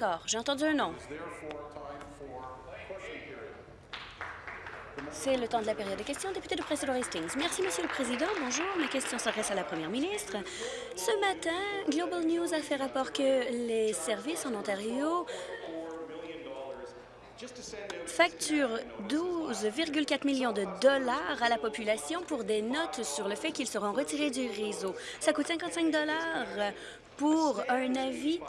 D'accord, j'ai entendu un nom. C'est le temps de la période de questions. Député de Président Hastings. Merci, Monsieur le Président. Bonjour. Ma question s'adresse à la Première ministre. Ce matin, Global News a fait rapport que les services en Ontario facturent 12,4 millions de dollars à la population pour des notes sur le fait qu'ils seront retirés du réseau. Ça coûte 55 dollars pour un avis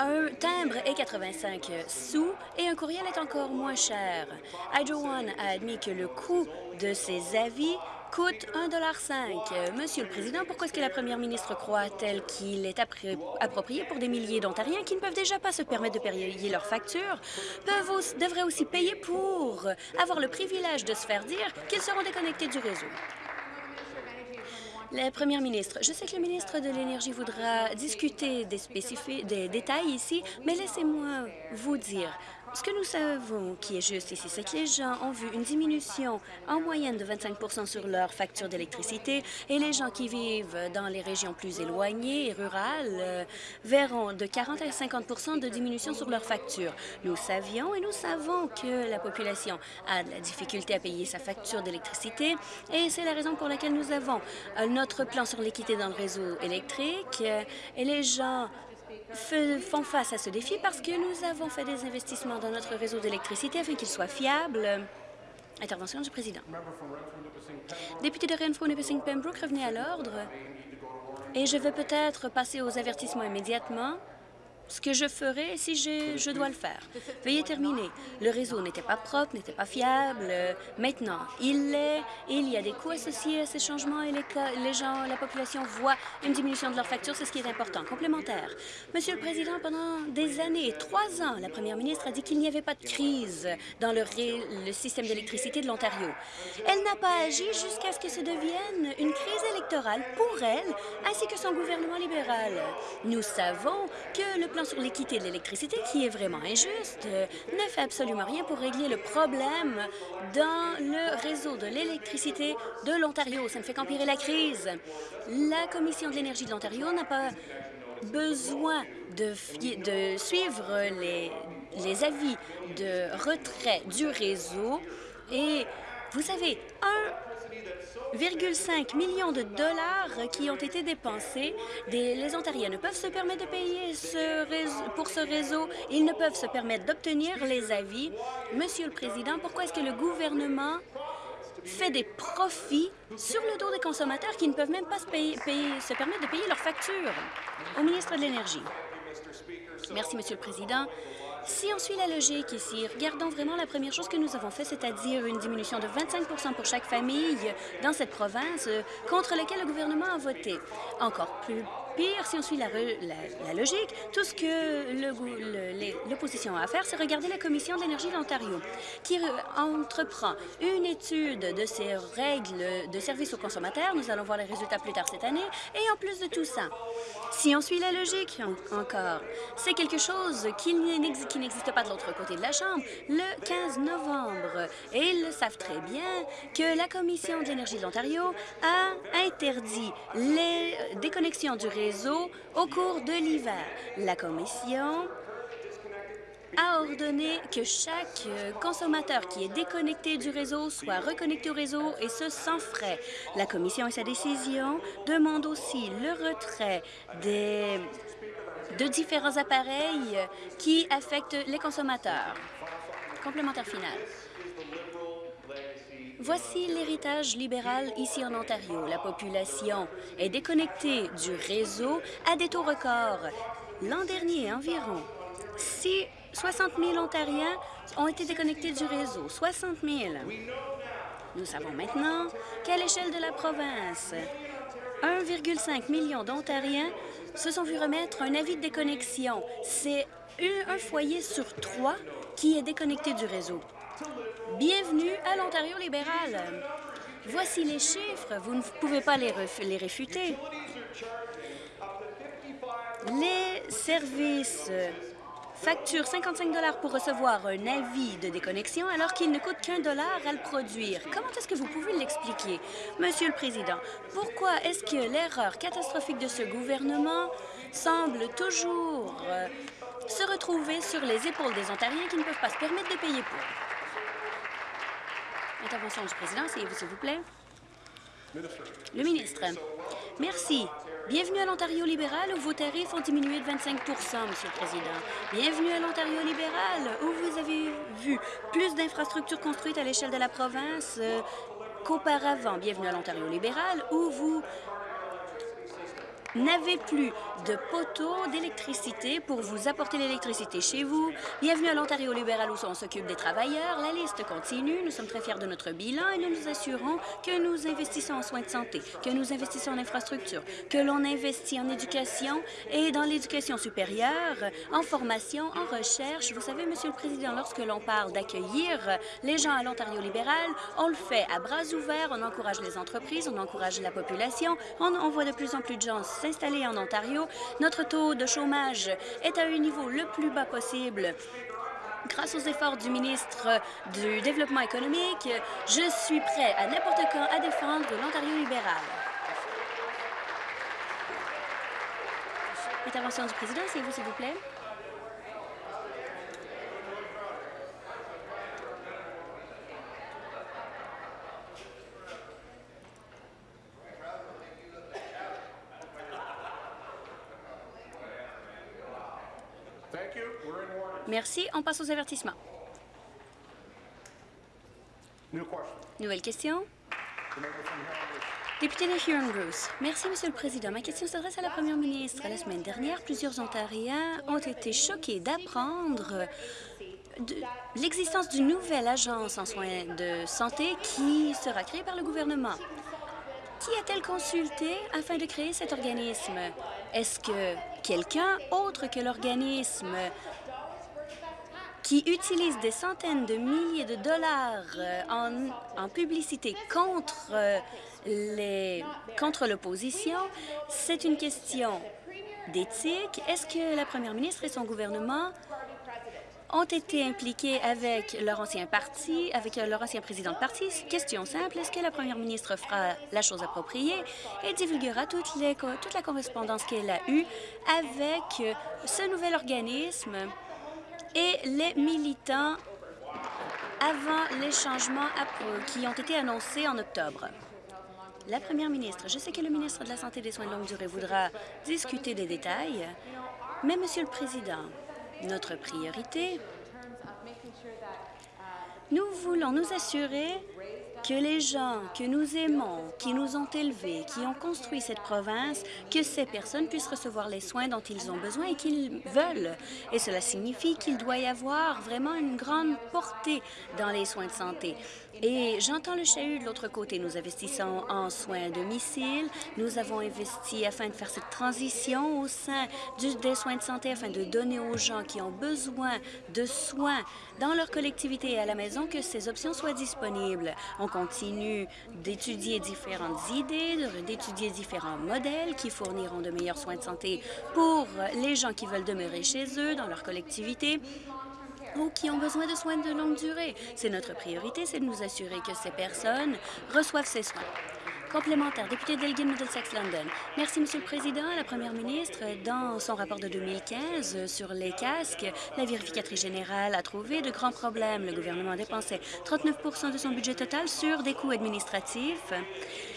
un timbre est 85 sous et un courriel est encore moins cher. Hydro One a admis que le coût de ces avis coûte 1,5 Monsieur le Président, pourquoi est-ce que la première ministre croit-elle qu'il est approprié pour des milliers d'Ontariens qui ne peuvent déjà pas se permettre de payer leurs factures, devraient aussi payer pour avoir le privilège de se faire dire qu'ils seront déconnectés du réseau? La première ministre, je sais que le ministre de l'Énergie voudra discuter des, des détails ici, mais laissez-moi vous dire ce que nous savons qui est juste ici, c'est que les gens ont vu une diminution en moyenne de 25% sur leur facture d'électricité et les gens qui vivent dans les régions plus éloignées et rurales euh, verront de 40 à 50% de diminution sur leur facture. Nous savions et nous savons que la population a de la difficulté à payer sa facture d'électricité et c'est la raison pour laquelle nous avons euh, notre plan sur l'équité dans le réseau électrique euh, et les gens font face à ce défi parce que nous avons fait des investissements dans notre réseau d'électricité afin qu'il soit fiable. Intervention du président. Député de Renfrew-Nipissing-Pembroke, revenez à l'ordre. Et je vais peut-être passer aux avertissements immédiatement ce que je ferai si je dois le faire. Veuillez terminer. Le réseau n'était pas propre, n'était pas fiable. Maintenant, il l'est. Il y a des coûts associés à ces changements et les, gens, la population voit une diminution de leur facture. C'est ce qui est important. Complémentaire. Monsieur le Président, pendant des années, trois ans, la première ministre a dit qu'il n'y avait pas de crise dans le, système d'électricité de l'Ontario. Elle n'a pas agi jusqu'à ce que ça devienne une crise électorale pour elle ainsi que son gouvernement libéral. Nous savons que le plan sur l'équité de l'électricité, qui est vraiment injuste, ne fait absolument rien pour régler le problème dans le réseau de l'électricité de l'Ontario. Ça ne fait qu'empirer la crise. La Commission de l'énergie de l'Ontario n'a pas besoin de, de suivre les, les avis de retrait du réseau. Et vous savez, un 1,5 millions de dollars qui ont été dépensés. les Ontariens ne peuvent se permettre de payer pour ce réseau. Ils ne peuvent se permettre d'obtenir les avis. Monsieur le Président, pourquoi est-ce que le gouvernement fait des profits sur le dos des consommateurs qui ne peuvent même pas se, se permettre de payer leurs factures? Au ministre de l'Énergie. Merci, Monsieur le Président. Si on suit la logique ici, regardons vraiment la première chose que nous avons fait, c'est-à-dire une diminution de 25% pour chaque famille dans cette province euh, contre laquelle le gouvernement a voté. Encore plus pire, si on suit la, logique, tout ce que l'opposition a à faire, c'est regarder la Commission de l'énergie de l'Ontario, qui entreprend une étude de ces règles de service aux consommateurs. Nous allons voir les résultats plus tard cette année. Et en plus de tout ça, si on suit la logique encore, c'est quelque chose qui n'existe pas de l'autre côté de la Chambre. Le 15 novembre, et ils le savent très bien, que la Commission de l'énergie de l'Ontario a interdit les déconnexions du réseau au cours de l'hiver. La Commission a ordonné que chaque euh, consommateur qui est déconnecté du réseau soit reconnecté au réseau et ce sans frais. La Commission et sa décision demandent aussi le retrait de différents appareils qui affectent les consommateurs. Complémentaire final. Voici l'héritage libéral ici en Ontario. La population est déconnectée du réseau à des taux records. L'an dernier, environ 6, 60 000 Ontariens ont été déconnectés du réseau. 60 000. Nous savons maintenant qu'à l'échelle de la province, 1,5 million d'Ontariens se sont vus remettre un avis de déconnexion. C'est un foyer sur trois qui est déconnecté du réseau. Bienvenue à l'Ontario libéral. Voici les chiffres. Vous ne pouvez pas les, les réfuter. Les services facturent 55 pour recevoir un avis de déconnexion alors qu'il ne coûte qu'un dollar à le produire. Comment est-ce que vous pouvez l'expliquer? Monsieur le Président, pourquoi est-ce que l'erreur catastrophique de ce gouvernement semble toujours euh, se retrouver sur les épaules des Ontariens qui ne peuvent pas se permettre de payer pour? Intervention du président, s'il vous plaît. Le ministre. Merci. Bienvenue à l'Ontario libéral où vos tarifs ont diminué de 25% Monsieur le Président. Bienvenue à l'Ontario libéral où vous avez vu plus d'infrastructures construites à l'échelle de la province euh, qu'auparavant. Bienvenue à l'Ontario libéral où vous n'avez plus de poteaux d'électricité pour vous apporter l'électricité chez vous. Bienvenue à l'Ontario libéral où on s'occupe des travailleurs. La liste continue. Nous sommes très fiers de notre bilan et nous nous assurons que nous investissons en soins de santé, que nous investissons en infrastructure, que l'on investit en éducation et dans l'éducation supérieure, en formation, en recherche. Vous savez, Monsieur le Président, lorsque l'on parle d'accueillir les gens à l'Ontario libéral, on le fait à bras ouverts, on encourage les entreprises, on encourage la population, on, on voit de plus en plus de gens s'installer en Ontario. Notre taux de chômage est à un niveau le plus bas possible. Grâce aux efforts du ministre du Développement économique, je suis prêt à n'importe quand à défendre l'Ontario libéral. Intervention du président, c'est vous, s'il vous plaît. Merci. On passe aux avertissements. Nouvelle question. Député de Huron-Bruce. Merci, Monsieur le Président. Ma question s'adresse à la Première ministre. La semaine dernière, plusieurs Ontariens ont été choqués d'apprendre l'existence d'une nouvelle agence en soins de santé qui sera créée par le gouvernement. Qui a-t-elle consulté afin de créer cet organisme? Est-ce que quelqu'un autre que l'organisme qui utilise des centaines de milliers de dollars euh, en, publicité contre euh, contre l'opposition, c'est une question d'éthique. Est-ce que la première ministre et son gouvernement ont été impliqués avec leur ancien parti, avec leur ancien président de parti? Question simple, est-ce que la première ministre fera la chose appropriée? Et divulguera toute, les, toute la correspondance qu'elle a eue avec ce nouvel organisme et les militants avant les changements qui ont été annoncés en octobre. La première ministre, je sais que le ministre de la Santé et des Soins de longue durée voudra discuter des détails, mais, Monsieur le Président, notre priorité, nous voulons nous assurer que les gens que nous aimons, qui nous ont élevés, qui ont construit cette province, que ces personnes puissent recevoir les soins dont ils ont besoin et qu'ils veulent. Et cela signifie qu'il doit y avoir vraiment une grande portée dans les soins de santé. Et j'entends le chahut de l'autre côté. Nous investissons en soins à domicile. Nous avons investi afin de faire cette transition au sein des soins de santé, afin de donner aux gens qui ont besoin de soins dans leur collectivité et à la maison que ces options soient disponibles. On continue d'étudier différentes idées, d'étudier différents modèles qui fourniront de meilleurs soins de santé pour les gens qui veulent demeurer chez eux, dans leur collectivité ou qui ont besoin de soins de longue durée. C'est notre priorité, c'est de nous assurer que ces personnes reçoivent ces soins. Complémentaire, député d'Elgin Middlesex London. Merci, Monsieur le Président. La Première ministre, dans son rapport de 2015 sur les casques, la vérificatrice générale a trouvé de grands problèmes. Le gouvernement dépensait 39% de son budget total sur des coûts administratifs.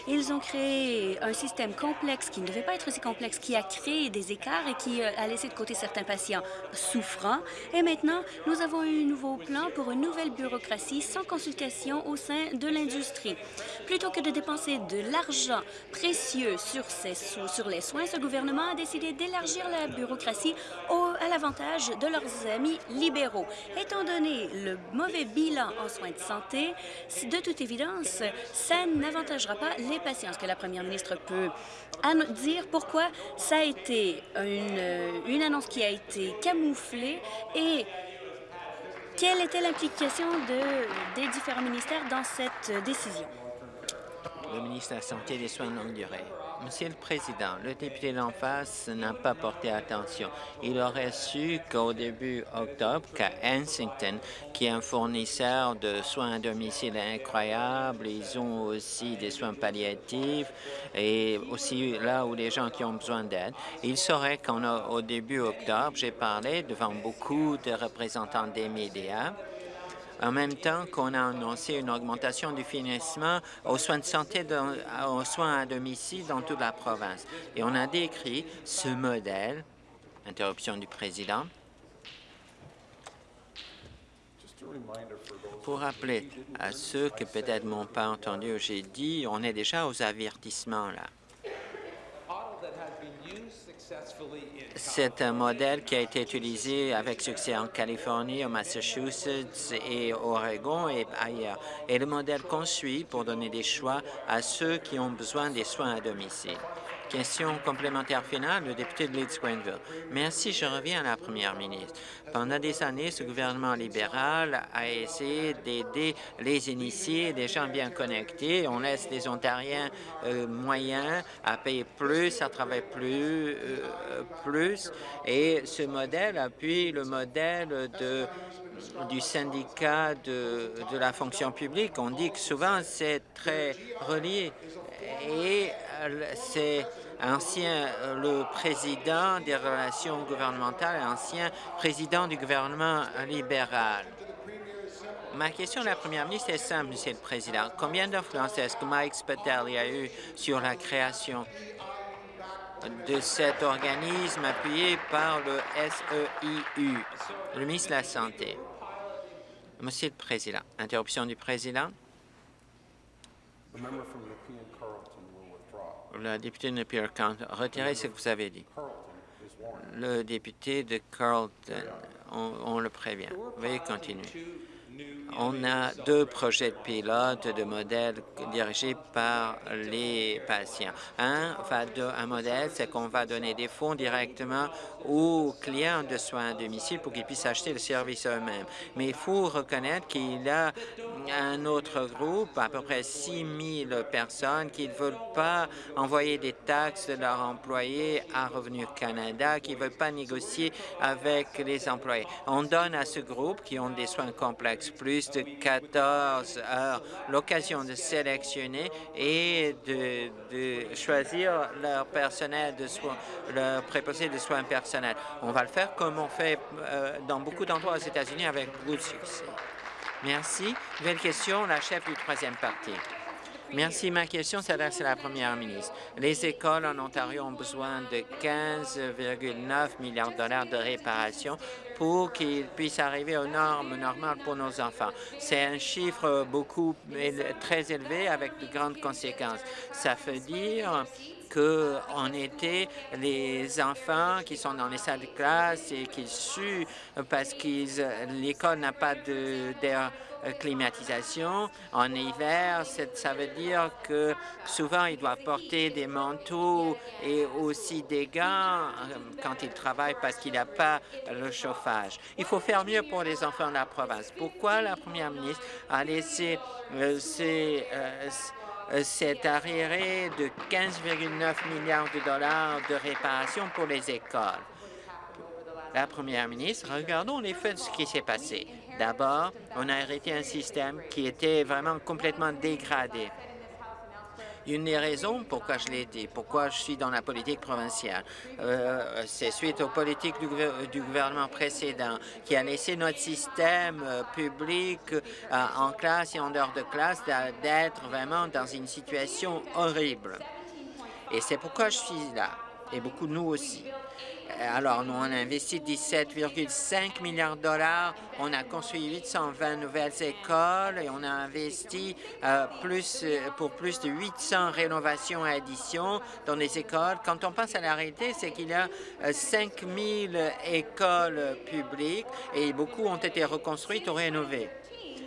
Ils ont créé un système complexe qui ne devait pas être aussi complexe, qui a créé des écarts et qui a laissé de côté certains patients souffrants. Et maintenant, nous avons un nouveau plan pour une nouvelle bureaucratie sans consultation au sein de l'industrie. Plutôt que de dépenser de l'argent précieux sur, ces, sur les soins, ce gouvernement a décidé d'élargir la bureaucratie au, à l'avantage de leurs amis libéraux. Étant donné le mauvais bilan en soins de santé, de toute évidence, ça n'avantagera pas les patients. Est-ce que la première ministre peut dire pourquoi ça a été une, annonce qui a été camouflée et quelle était l'implication de, des différents ministères dans cette décision? le ministre de la Santé et des Soins. Monsieur le Président, le député d'en face n'a pas porté attention. Il aurait su qu'au début octobre, qu'à Kensington, qui est un fournisseur de soins à domicile incroyable, ils ont aussi des soins palliatifs et aussi là où les gens qui ont besoin d'aide. Il saurait qu'au début octobre, j'ai parlé devant beaucoup de représentants des médias en même temps qu'on a annoncé une augmentation du financement aux soins de santé, aux soins à domicile dans toute la province. Et on a décrit ce modèle, interruption du président, pour rappeler à ceux qui peut-être m'ont pas entendu, j'ai dit, on est déjà aux avertissements là. C'est un modèle qui a été utilisé avec succès en Californie, au Massachusetts et Oregon et ailleurs. Et le modèle qu'on suit pour donner des choix à ceux qui ont besoin des soins à domicile. Question complémentaire finale, le député de Leeds-Grenville. Merci, je reviens à la première ministre. Pendant des années, ce gouvernement libéral a essayé d'aider les initiés, des gens bien connectés. On laisse les Ontariens euh, moyens à payer plus, à travailler plus, euh, plus. Et ce modèle appuie le modèle du syndicat de, de, la fonction publique. On dit que souvent c'est très relié et euh, c'est ancien euh, le président des relations gouvernementales, ancien président du gouvernement libéral. Ma question à la première ministre est simple, Monsieur le Président. Combien d'influence est-ce que Mike Spitali a eu sur la création de cet organisme appuyé par le SEIU, le ministre de la Santé? Monsieur le Président, interruption du Président. Le député de Pierre retirez ce que vous avez dit. Le député de Carlton, on, le prévient. Veuillez continuer. On a deux projets de pilote de modèles dirigés par les patients. Un, un modèle, c'est qu'on va donner des fonds directement aux clients de soins à domicile pour qu'ils puissent acheter le service eux-mêmes. Mais il faut reconnaître qu'il a un autre groupe, à peu près 6 000 personnes, qui ne veulent pas envoyer des taxes de leurs employés à Revenu Canada, qui ne veulent pas négocier avec les employés. On donne à ce groupe qui ont des soins complexes plus de 14 heures l'occasion de sélectionner et de, choisir leur personnel de soins, leur préposé de soins personnels. On va le faire comme on fait euh, dans beaucoup d'endroits aux États-Unis avec beaucoup de succès. Merci. Nouvelle question, la chef du troisième parti. Merci. Ma question s'adresse à la première ministre. Les écoles en Ontario ont besoin de 15,9 milliards de dollars de réparation pour qu'ils puissent arriver aux normes normales pour nos enfants. C'est un chiffre beaucoup très élevé avec de grandes conséquences. Ça veut dire qu'en été, les enfants qui sont dans les salles de classe et qui suent parce que l'école n'a pas d'air euh, climatisation. En hiver, ça veut dire que souvent, ils doivent porter des manteaux et aussi des gants euh, quand ils travaillent parce qu'il n'y a pas le chauffage. Il faut faire mieux pour les enfants de la province. Pourquoi la première ministre a laissé euh, ces, cet arriéré de 15,9 milliards de dollars de réparation pour les écoles? La première ministre, regardons les faits de ce qui s'est passé. D'abord, on a arrêté un système qui était vraiment complètement dégradé. Une des raisons pourquoi je l'ai été, pourquoi je suis dans la politique provinciale, euh, c'est suite aux politiques du, gouvernement précédent qui a laissé notre système euh, public euh, en classe et en dehors de classe d'être vraiment dans une situation horrible. Et c'est pourquoi je suis là, et beaucoup nous aussi. Euh, alors, nous, on a investi 17,5 milliards de dollars. On a construit 820 nouvelles écoles et on a investi euh, plus, euh, pour plus de 800 rénovations et additions dans les écoles. Quand on pense à la réalité, c'est qu'il y a 5 000 écoles publiques et beaucoup ont été reconstruites ou rénovées.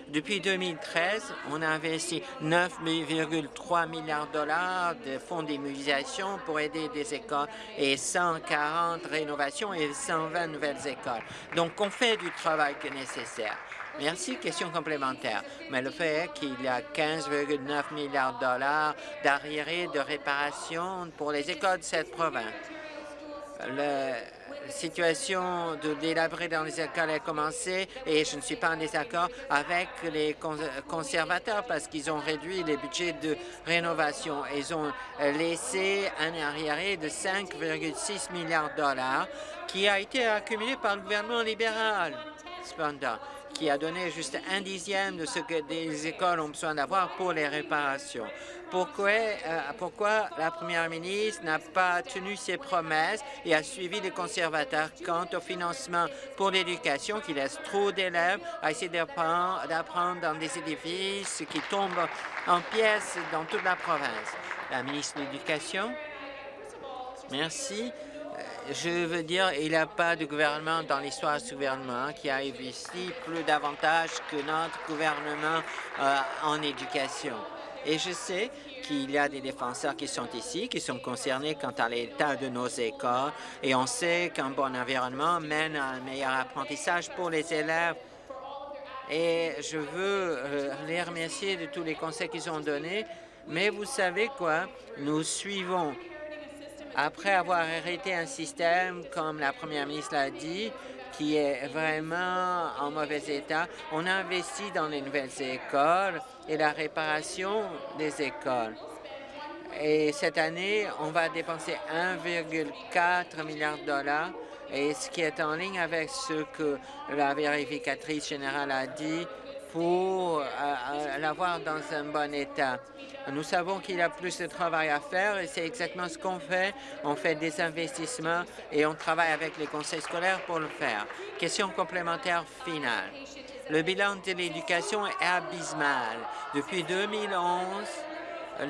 Depuis 2013, on a investi 9,3 milliards de dollars de fonds d'immunisation pour aider des écoles et 140 rénovations et 120 nouvelles écoles. Donc, on fait du travail que nécessaire. Merci. Question complémentaire. Mais le fait qu'il y a 15,9 milliards de dollars d'arriérés de réparation pour les écoles de cette province. La situation de délabrer dans les écoles a commencé et je ne suis pas en désaccord avec les conservateurs parce qu'ils ont réduit les budgets de rénovation. Ils ont laissé un arriéré de 5,6 milliards de dollars qui a été accumulé par le gouvernement libéral. Cependant, qui a donné juste un dixième de ce que des écoles ont besoin d'avoir pour les réparations. Pourquoi, euh, pourquoi la première ministre n'a pas tenu ses promesses et a suivi les conservateurs quant au financement pour l'éducation qui laisse trop d'élèves à essayer d'apprendre dans des édifices qui tombent en pièces dans toute la province? La ministre de l'Éducation. Merci je veux dire, il n'y a pas de gouvernement dans l'histoire de ce gouvernement qui a investi plus davantage que notre gouvernement euh, en éducation. Et je sais qu'il y a des défenseurs qui sont ici, qui sont concernés quant à l'état de nos écoles, et on sait qu'un bon environnement mène à un meilleur apprentissage pour les élèves. Et je veux euh, les remercier de tous les conseils qu'ils ont donnés, mais vous savez quoi? Nous suivons après avoir hérité un système, comme la première ministre l'a dit, qui est vraiment en mauvais état, on a investi dans les nouvelles écoles et la réparation des écoles. Et cette année, on va dépenser 1,4 milliard de dollars, et ce qui est en ligne avec ce que la vérificatrice générale a dit pour euh, euh, l'avoir dans un bon état. Nous savons qu'il y a plus de travail à faire et c'est exactement ce qu'on fait. On fait des investissements et on travaille avec les conseils scolaires pour le faire. Question complémentaire finale. Le bilan de l'éducation est abysmal. Depuis 2011,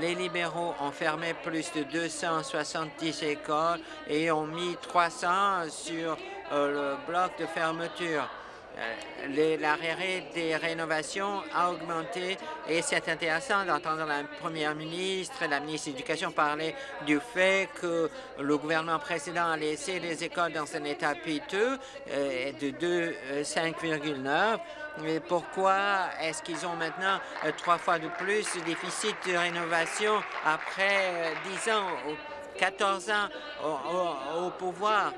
les libéraux ont fermé plus de 270 écoles et ont mis 300 sur euh, le bloc de fermeture. Euh, l'arrêt des rénovations a augmenté et c'est intéressant d'entendre la première ministre et la ministre de l'Éducation parler du fait que le gouvernement précédent a laissé les écoles dans un état piteux euh, de 5,9 mais pourquoi est-ce qu'ils ont maintenant euh, trois fois de plus de déficit de rénovation après 10 ans, 14 ans au pouvoir?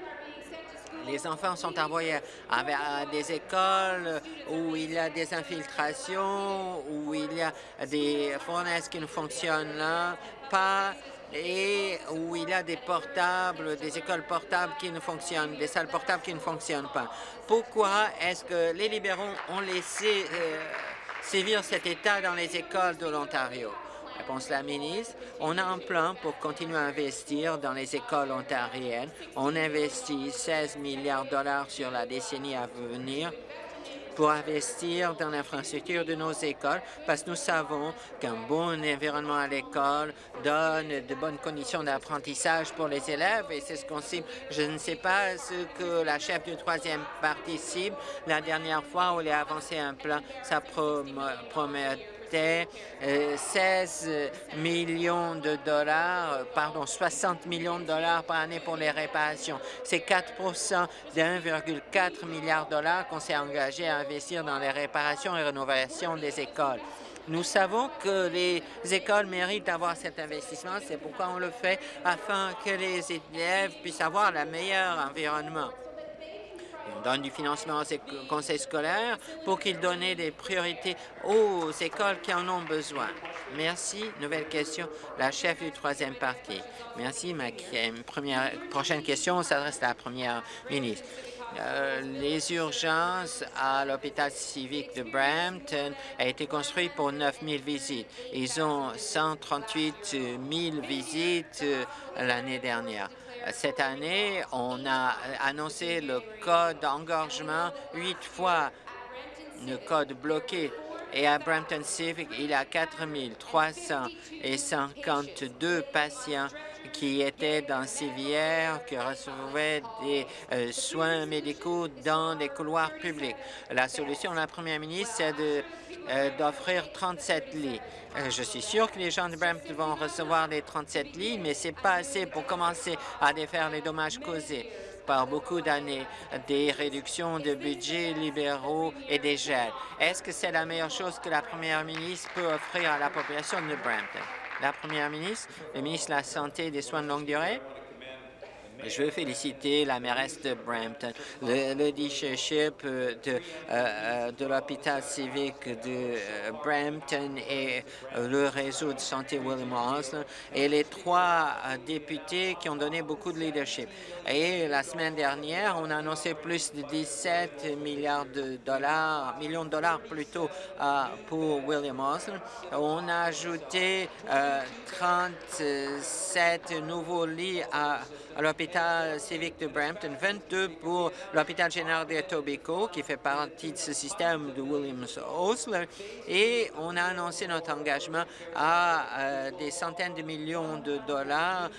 Les enfants sont envoyés à, des écoles où il y a des infiltrations, où il y a des fournaises qui ne fonctionnent pas et où il y a des portables, des écoles portables qui ne fonctionnent, des salles portables qui ne fonctionnent pas. Pourquoi est-ce que les libéraux ont laissé euh, sévir cet état dans les écoles de l'Ontario? La ministre. On a un plan pour continuer à investir dans les écoles ontariennes. On investit 16 milliards de dollars sur la décennie à venir pour investir dans l'infrastructure de nos écoles, parce que nous savons qu'un bon environnement à l'école donne de bonnes conditions d'apprentissage pour les élèves, et c'est ce qu'on cible. Je ne sais pas ce que la chef du troisième parti cible. La dernière fois où il a avancé un plan, ça promet 16 euh, millions de dollars, euh, pardon, 60 millions de dollars par année pour les réparations. C'est 4 d'1,4 milliard de dollars qu'on s'est engagé à investir dans les réparations et rénovations des écoles. Nous savons que les écoles méritent d'avoir cet investissement. C'est pourquoi on le fait afin que les élèves puissent avoir le meilleur environnement. On donne du financement aux conseils scolaires pour qu'ils donnent des priorités aux écoles qui en ont besoin. Merci. Nouvelle question. La chef du troisième parti. Merci. Ma première, prochaine question s'adresse à la première ministre. Euh, les urgences à l'hôpital civique de Brampton ont été construites pour 9 000 visites. Ils ont 138 000 visites euh, l'année dernière. Cette année, on a annoncé le code d'engorgement huit fois le code bloqué. Et à Brampton Civic, il y a 4 352 patients qui étaient dans civières, qui recevaient des euh, soins médicaux dans des couloirs publics. La solution de la première ministre, c'est euh, d'offrir 37 lits. Euh, je suis sûr que les gens de Brampton vont recevoir les 37 lits, mais ce n'est pas assez pour commencer à défaire les dommages causés par beaucoup d'années, des réductions de budget libéraux et des gels. Est-ce que c'est la meilleure chose que la première ministre peut offrir à la population de Brampton? La première ministre, le ministre de la Santé et des Soins de longue durée, je veux féliciter la mairesse de Brampton, le, leadership euh, de, euh, euh, de l'hôpital civique de Brampton et le réseau de santé William Osler et les trois députés qui ont donné beaucoup de leadership. Et la semaine dernière, on a annoncé plus de 17 milliards de dollars, millions de dollars plutôt pour William Osler. On a ajouté 37 nouveaux lits à à l'hôpital civique de Brampton, 22 pour l'hôpital général de Tobico, qui fait partie de ce système de Williams-Osler, et on a annoncé notre engagement à euh, des centaines de millions de dollars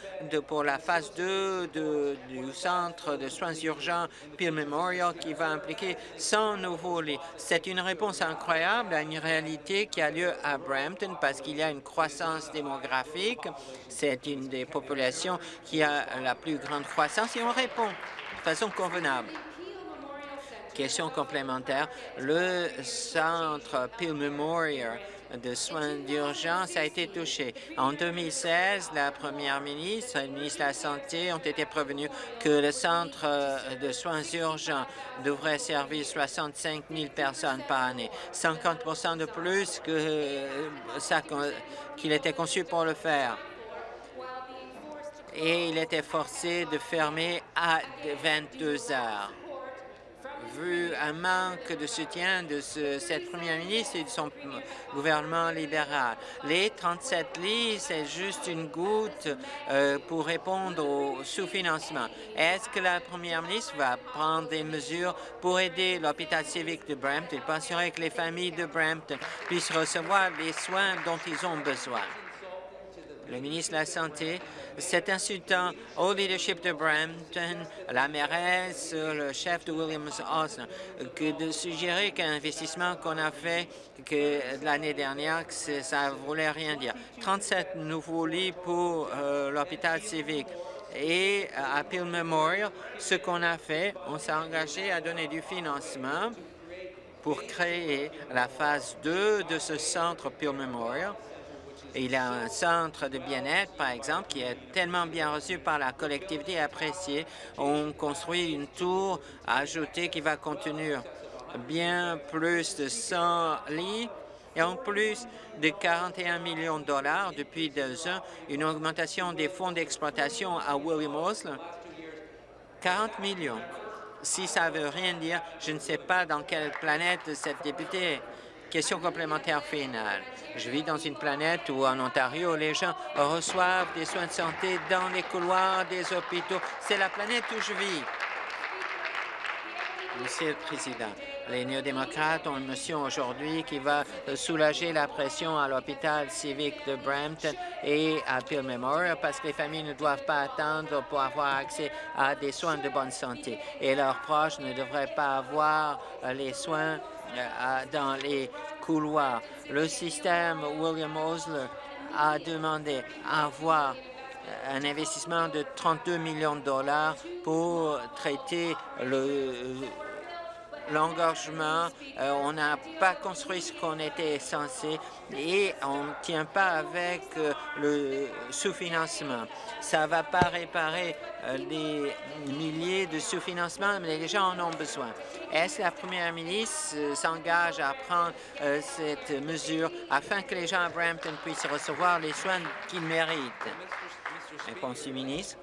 pour la phase 2 du centre de soins urgents Peel Memorial, qui va impliquer 100 nouveaux lits. C'est une réponse incroyable à une réalité qui a lieu à Brampton parce qu'il y a une croissance démographique. C'est une des populations qui a la plus grande croissance et on répond de façon convenable. Question complémentaire. Le centre Peel Memorial de soins d'urgence a été touché. En 2016, la première ministre et le ministre de la Santé ont été prévenus que le centre de soins urgents devrait servir 65 000 personnes par année, 50 de plus qu'il était conçu pour le faire et il était forcé de fermer à 22 heures. Vu un manque de soutien de cette première ministre et de son gouvernement libéral. Les 37 lits, c'est juste une goutte euh, pour répondre au sous-financement. Est-ce que la première ministre va prendre des mesures pour aider l'hôpital civique de Brampton? Et penser que les familles de Brampton puissent recevoir les soins dont ils ont besoin? Le ministre de la Santé c'est insultant au leadership de Brampton, la mairesse, le chef de Williams Osler, que de suggérer qu'un investissement qu'on a fait l'année dernière, que ça voulait rien dire. 37 nouveaux lits pour euh, l'hôpital civique. Et à Peel Memorial, ce qu'on a fait, on s'est engagé à donner du financement pour créer la phase 2 de ce centre Peel Memorial il a un centre de bien-être, par exemple, qui est tellement bien reçu par la collectivité et apprécié. On construit une tour ajoutée qui va contenir bien plus de 100 lits et en plus de 41 millions de dollars depuis deux ans, une augmentation des fonds d'exploitation à William Osler, 40 millions. Si ça veut rien dire, je ne sais pas dans quelle planète cette députée Question complémentaire finale. Je vis dans une planète où, en Ontario, les gens reçoivent des soins de santé dans les couloirs des hôpitaux. C'est la planète où je vis. Monsieur le Président, les néo-démocrates ont une mission aujourd'hui qui va soulager la pression à l'hôpital civique de Brampton et à Peel Memorial parce que les familles ne doivent pas attendre pour avoir accès à des soins de bonne santé et leurs proches ne devraient pas avoir les soins dans les couloirs. Le système William Osler a demandé à avoir un investissement de 32 millions de dollars pour traiter le l'engorgement, euh, on n'a pas construit ce qu'on était censé et on ne tient pas avec euh, le sous-financement. Ça ne va pas réparer euh, les milliers de sous-financements, mais les gens en ont besoin. Est-ce que la première ministre s'engage à prendre cette mesure afin que les gens à Brampton puissent recevoir les soins qu'ils méritent? Réponse du ministre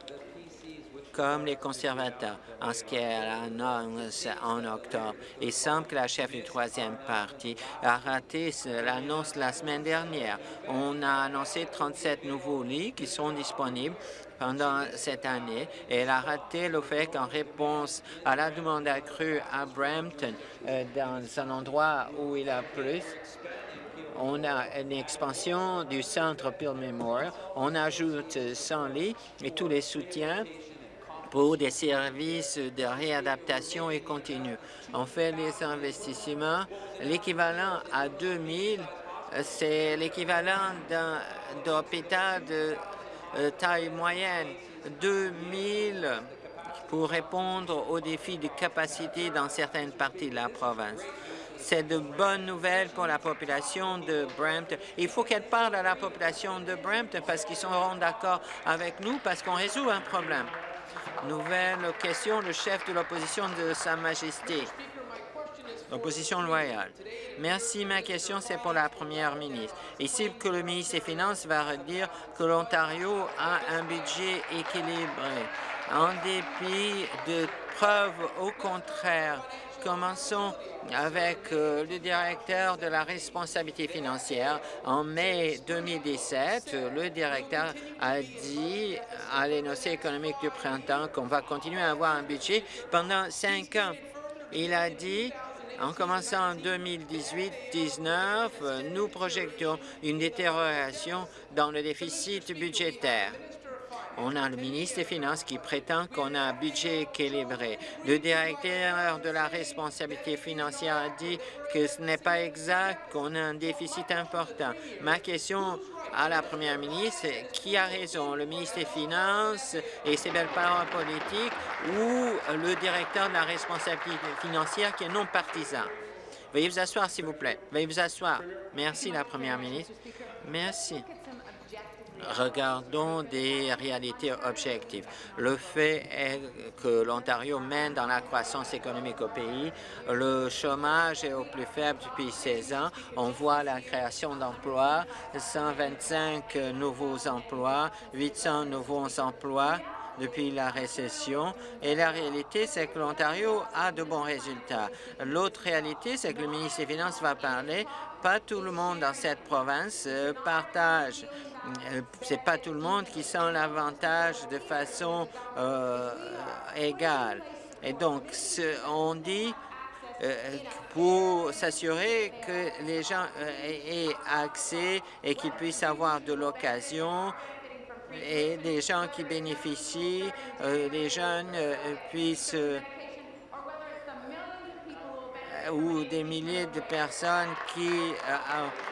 comme les conservateurs en ce qui annonce en octobre. Il semble que la chef du troisième parti a raté l'annonce la semaine dernière. On a annoncé 37 nouveaux lits qui sont disponibles pendant cette année et elle a raté le fait qu'en réponse à la demande accrue à Brampton, euh, dans un endroit où il a plus, on a une expansion du centre Bill Memorial, on ajoute 100 lits et tous les soutiens pour des services de réadaptation et continue. On fait les investissements, l'équivalent à 2000, c'est l'équivalent d'un hôpital de euh, taille moyenne, 2000 pour répondre aux défis de capacité dans certaines parties de la province. C'est de bonnes nouvelles pour la population de Brampton. Il faut qu'elle parle à la population de Brampton parce qu'ils seront d'accord avec nous parce qu'on résout un problème. Nouvelle question, le chef de l'opposition de Sa Majesté. Opposition loyale. Merci. Ma question, c'est pour la première ministre. Ici, que le ministre des Finances va redire que l'Ontario a un budget équilibré. En dépit de preuves au contraire, commençons avec euh, le directeur de la responsabilité financière. En mai 2017, le directeur a dit à l'énoncé économique du printemps qu'on va continuer à avoir un budget pendant cinq ans. Il a dit en commençant en 2018-19, nous projectons une détérioration dans le déficit budgétaire. On a le ministre des Finances qui prétend qu'on a un budget équilibré. Le directeur de la responsabilité financière a dit que ce n'est pas exact, qu'on a un déficit important. Ma question à la première ministre, qui a raison, le ministre des Finances et ses belles paroles politiques ou le directeur de la responsabilité financière qui est non partisan? Veuillez vous asseoir, s'il vous plaît. Veuillez vous asseoir. Merci, la première ministre. Merci regardons des réalités objectives. Le fait est que l'Ontario mène dans la croissance économique au pays. Le chômage est au plus faible depuis 16 ans. On voit la création d'emplois, 125 nouveaux emplois, 800 nouveaux emplois depuis la récession. Et la réalité, c'est que l'Ontario a de bons résultats. L'autre réalité, c'est que le ministre des Finances va parler. Pas tout le monde dans cette province euh, partage c'est pas tout le monde qui sent l'avantage de façon euh, égale. Et donc, on dit euh, pour s'assurer que les gens aient accès et qu'ils puissent avoir de l'occasion et des gens qui bénéficient, les jeunes puissent ou des milliers de personnes qui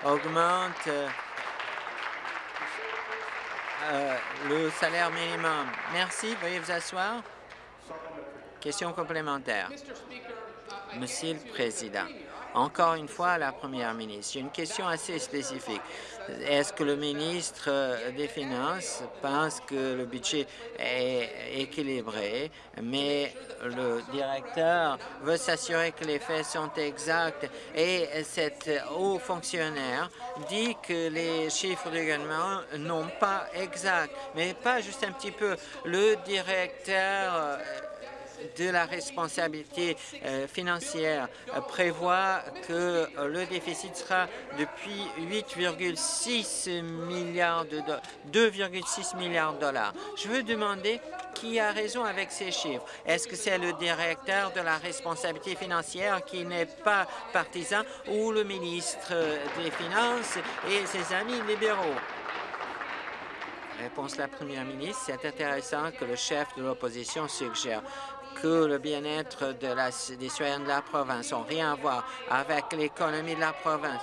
augmentent euh, le salaire minimum. Merci. Veuillez vous asseoir. Question complémentaire. Monsieur le Président, encore une fois la Première ministre, j'ai une question assez spécifique. Est-ce que le ministre des Finances pense que le budget est équilibré, mais le directeur veut s'assurer que les faits sont exacts et cet haut fonctionnaire dit que les chiffres du gouvernement n'ont pas exact, mais pas juste un petit peu. Le directeur de la responsabilité euh, financière euh, prévoit que euh, le déficit sera depuis 8,6 milliards de 2,6 milliards de dollars. Je veux demander qui a raison avec ces chiffres. Est-ce que c'est le directeur de la responsabilité financière qui n'est pas partisan ou le ministre des Finances et ses amis libéraux? Réponse la première ministre, c'est intéressant que le chef de l'opposition suggère que le bien-être des citoyens de la province n'ont rien à voir avec l'économie de la province.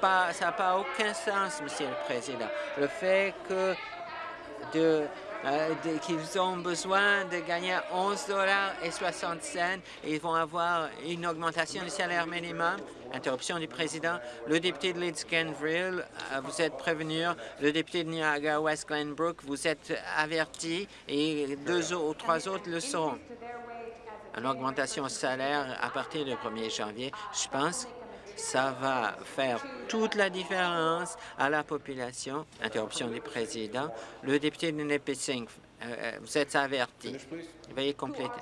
Pas, ça n'a pas aucun sens, Monsieur le Président. Le fait que euh, qu'ils ont besoin de gagner 11 dollars et 60 cents et ils vont avoir une augmentation du salaire minimum. Interruption du président. Le député de Leeds Grenville, euh, vous êtes prévenu. Le député de Niagara West Glenbrook, vous êtes averti et deux ou trois autres le seront. Une augmentation salaire à partir du 1er janvier, je pense ça va faire toute la différence à la population. Interruption du président. Le député de Nipissing, euh, euh, vous êtes averti. Veuillez compléter.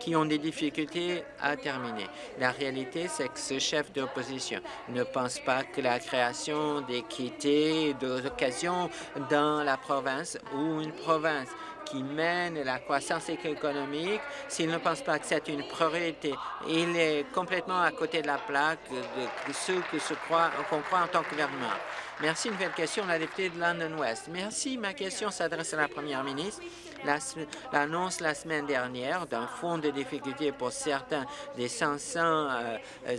Qui ont des difficultés à terminer. La réalité, c'est que ce chef d'opposition ne pense pas que la création d'équité, d'occasion dans la province ou une province qui mène la croissance économique, s'il ne pense pas que c'est une priorité, il est complètement à côté de la plaque de ceux qu'on croit, croit en tant que gouvernement. Merci. Une nouvelle question, la députée de London West. Merci. Ma question s'adresse à la première ministre. L'annonce la, semaine dernière d'un fonds de difficulté pour certains des 500 euh,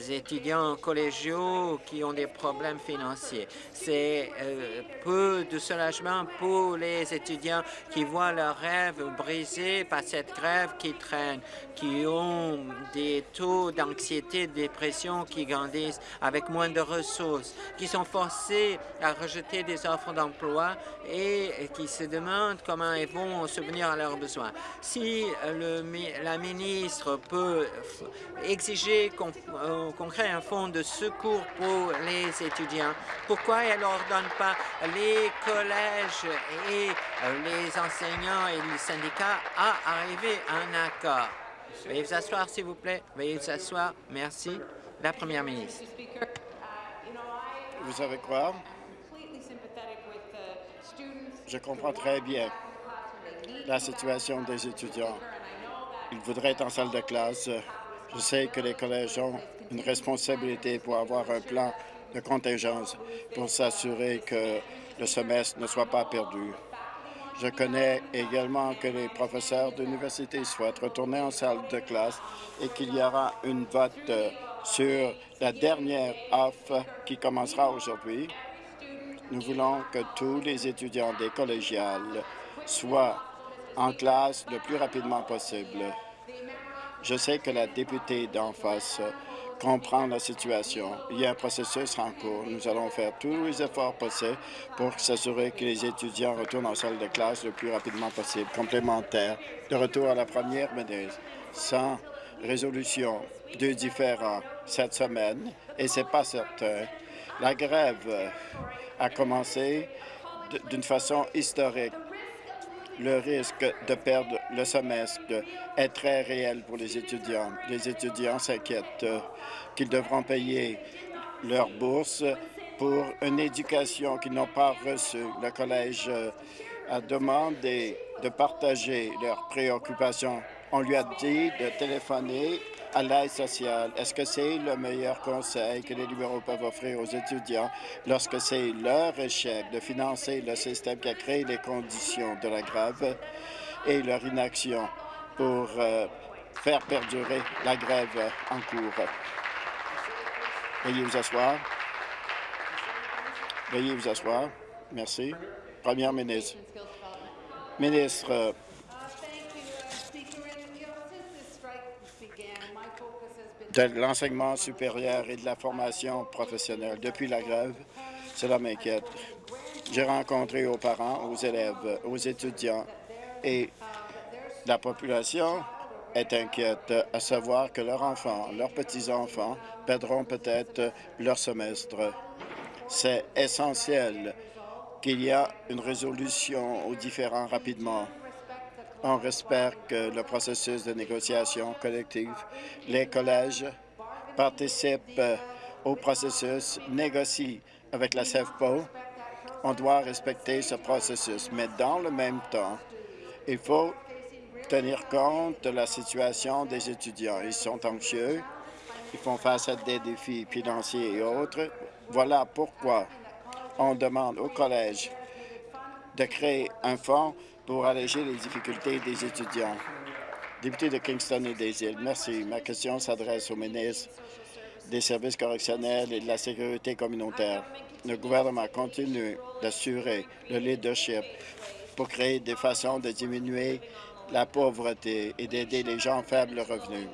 étudiants collégiaux qui ont des problèmes financiers. C'est euh, peu de soulagement pour les étudiants qui voient leurs rêves brisés par cette grève qui traîne, qui ont des taux d'anxiété, de dépression qui grandissent avec moins de ressources, qui sont forcés à rejeter des offres d'emploi et qui se demandent comment ils vont subvenir à leurs besoins. Si le, la ministre peut exiger qu'on crée un fonds de secours pour les étudiants, pourquoi elle n'ordonne pas les collèges et les enseignants et les syndicats à arriver à un accord? Veuillez vous asseoir, s'il vous plaît. Veuillez vous asseoir. Merci. La première ministre. Vous savez quoi? Je comprends très bien la situation des étudiants. Ils voudraient être en salle de classe. Je sais que les collèges ont une responsabilité pour avoir un plan de contingence pour s'assurer que le semestre ne soit pas perdu. Je connais également que les professeurs d'université souhaitent retourner en salle de classe et qu'il y aura une vote sur la dernière offre qui commencera aujourd'hui. Nous voulons que tous les étudiants des collégiales soient en classe le plus rapidement possible. Je sais que la députée d'en face comprend la situation. Il y a un processus en cours. Nous allons faire tous les efforts possibles pour s'assurer que les étudiants retournent en salle de classe le plus rapidement possible. Complémentaire, de retour à la première ministre, sans résolution de différents cette semaine, et c'est pas certain. La grève a commencé d'une façon historique le risque de perdre le semestre est très réel pour les étudiants. Les étudiants s'inquiètent qu'ils devront payer leur bourse pour une éducation qu'ils n'ont pas reçue. Le collège a demandé de partager leurs préoccupations. On lui a dit de téléphoner à l'aide sociale. Est-ce que c'est le meilleur conseil que les libéraux peuvent offrir aux étudiants lorsque c'est leur échec de financer le système qui a créé les conditions de la grève et leur inaction pour euh, faire perdurer la grève en cours? Veuillez vous asseoir. Veuillez vous asseoir. Merci. Première ministre. Ministre, de l'enseignement supérieur et de la formation professionnelle. Depuis la grève, cela m'inquiète. J'ai rencontré aux parents, aux élèves, aux étudiants et la population est inquiète à savoir que leurs enfants, leurs petits-enfants perdront peut-être leur semestre. C'est essentiel qu'il y ait une résolution aux différends rapidement. On respecte le processus de négociation collective. Les collèges participent au processus, négocient avec la CEFPO. On doit respecter ce processus, mais dans le même temps, il faut tenir compte de la situation des étudiants. Ils sont anxieux, ils font face à des défis financiers et autres. Voilà pourquoi on demande au collège de créer un fonds pour alléger les difficultés des étudiants. Député de Kingston et des Îles, merci. Ma question s'adresse au ministre des services correctionnels et de la sécurité communautaire. Le gouvernement continue d'assurer le leadership pour créer des façons de diminuer la pauvreté et d'aider les gens faibles revenus.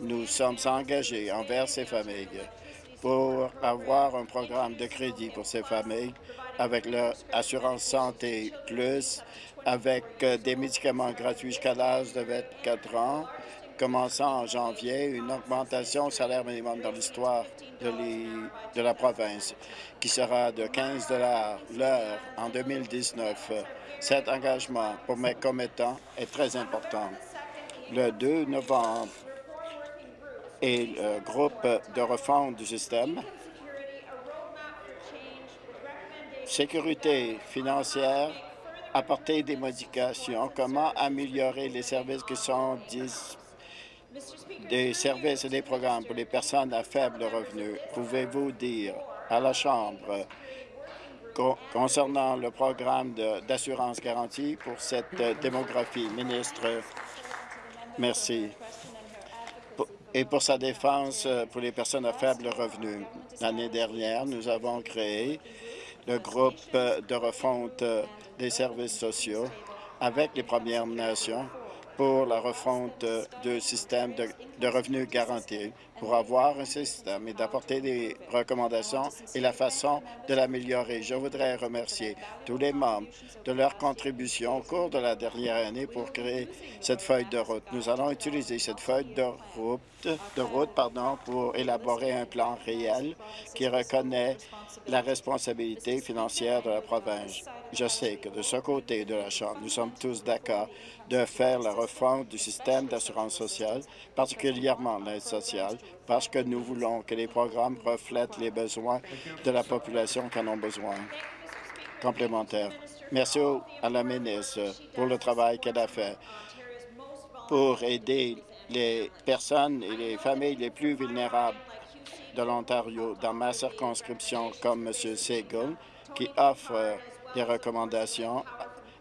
Nous sommes engagés envers ces familles pour avoir un programme de crédit pour ces familles avec leur assurance santé plus avec euh, des médicaments gratuits jusqu'à l'âge de 24 ans, commençant en janvier, une augmentation au salaire minimum dans l'histoire de, de, la province, qui sera de 15 l'heure en 2019. Cet engagement pour mes commettants est très important. le 2 novembre et le groupe de refonte du système. Sécurité financière, apporter des modifications, comment améliorer les services qui sont des services et des programmes pour les personnes à faible revenu. Pouvez-vous dire à la Chambre concernant le programme d'assurance garantie pour cette démographie? Ministre, merci et pour sa défense euh, pour les personnes à faible revenu. L'année dernière, nous avons créé le groupe euh, de refonte euh, des services sociaux avec les Premières Nations pour la refonte du système de, revenus garantis, pour avoir un système et d'apporter des recommandations et la façon de l'améliorer. Je voudrais remercier tous les membres de leur contribution au cours de la dernière année pour créer cette feuille de route. Nous allons utiliser cette feuille de route, de route pardon, pour élaborer un plan réel qui reconnaît la responsabilité financière de la province. Je sais que de ce côté de la Chambre, nous sommes tous d'accord de faire la refonte du système d'assurance sociale, particulièrement l'aide sociale, parce que nous voulons que les programmes reflètent les besoins de la population qui en ont besoin. Complémentaire. Merci à la ministre pour le travail qu'elle a fait pour aider les personnes et les familles les plus vulnérables de l'Ontario dans ma circonscription, comme M. Segal, qui offre des recommandations,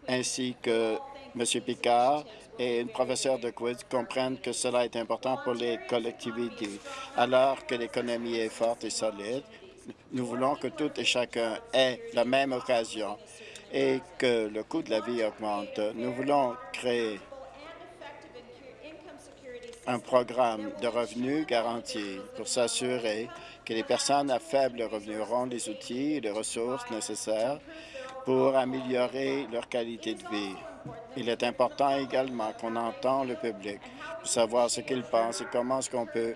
ainsi que M. Picard et une professeure de quiz comprennent que cela est important pour les collectivités. Alors que l'économie est forte et solide, nous voulons que tout et chacun ait la même occasion et que le coût de la vie augmente. Nous voulons créer un programme de revenus garantis pour s'assurer que les personnes à faible revenu auront les outils et les ressources nécessaires pour améliorer leur qualité de vie. Il est important également qu'on entend le public pour savoir ce qu'il pense et comment est-ce qu'on peut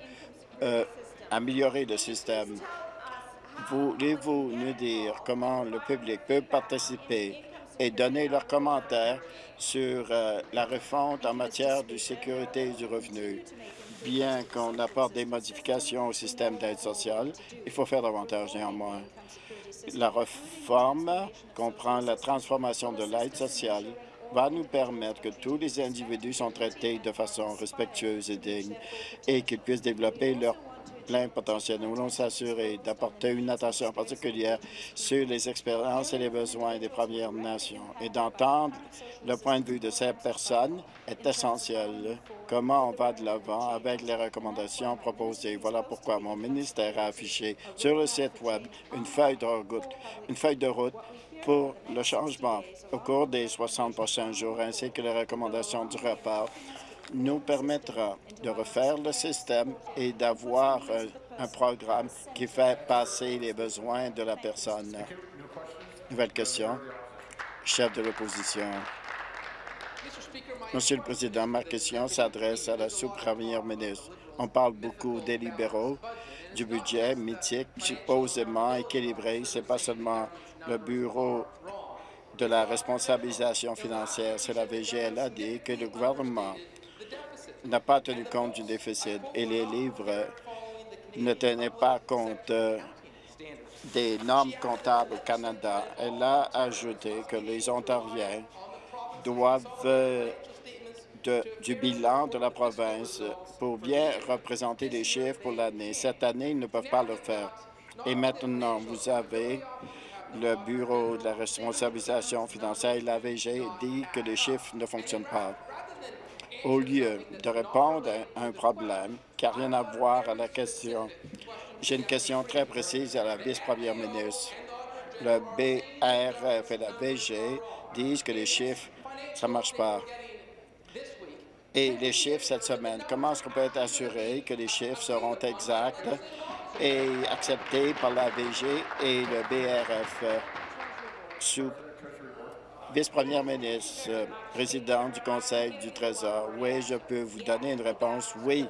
euh, améliorer le système. Voulez-vous nous dire comment le public peut participer et donner leurs commentaires sur euh, la refonte en matière de sécurité du revenu? Bien qu'on apporte des modifications au système d'aide sociale, il faut faire davantage néanmoins. La réforme comprend la transformation de l'aide sociale va nous permettre que tous les individus sont traités de façon respectueuse et digne et qu'ils puissent développer leur plein potentiel. Nous voulons s'assurer d'apporter une attention particulière sur les expériences et les besoins des Premières Nations et d'entendre le point de vue de ces personnes est essentiel. Comment on va de l'avant avec les recommandations proposées? Voilà pourquoi mon ministère a affiché sur le site Web une feuille de route, une feuille de route pour le changement au cours des 60 prochains jours, ainsi que les recommandations du rapport nous permettra de refaire le système et d'avoir un programme qui fait passer les besoins de la personne. Nouvelle question. Chef de l'opposition. Monsieur le Président, ma question s'adresse à la sous-première ministre. On parle beaucoup des libéraux, du budget mythique, supposément équilibré. Ce n'est pas seulement le Bureau de la responsabilisation financière. C'est la VGL a dit que le gouvernement n'a pas tenu compte du déficit et les livres ne tenaient pas compte euh, des normes comptables au Canada. Elle a ajouté que les Ontariens doivent euh, du bilan de la province pour bien représenter les chiffres pour l'année. Cette année, ils ne peuvent pas le faire. Et maintenant, vous avez le Bureau de la responsabilisation financière et la VG dit que les chiffres ne fonctionnent pas au lieu de répondre à un problème qui n'a rien à voir à la question. J'ai une question très précise à la vice-première ministre. Le BRF et la VG disent que les chiffres, ça ne marche pas. Et les chiffres cette semaine, comment est-ce qu'on peut être assuré que les chiffres seront exacts et acceptés par la VG et le BRF sous vice-première ministre, euh, président du Conseil du Trésor, oui, je peux vous donner une réponse. Oui,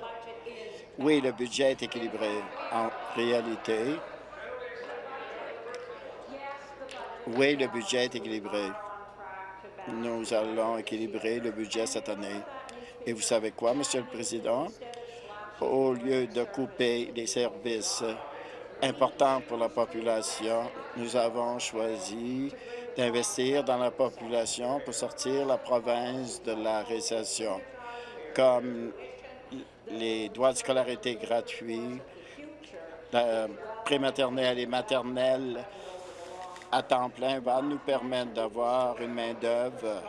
oui, le budget est équilibré. En réalité, oui, le budget est équilibré. Nous allons équilibrer le budget cette année. Et vous savez quoi, Monsieur le Président? Au lieu de couper les services importants pour la population, nous avons choisi d'investir dans la population pour sortir la province de la récession, comme les droits de scolarité gratuits, la prématernelle et maternelle à temps plein va nous permettre d'avoir une main-d'œuvre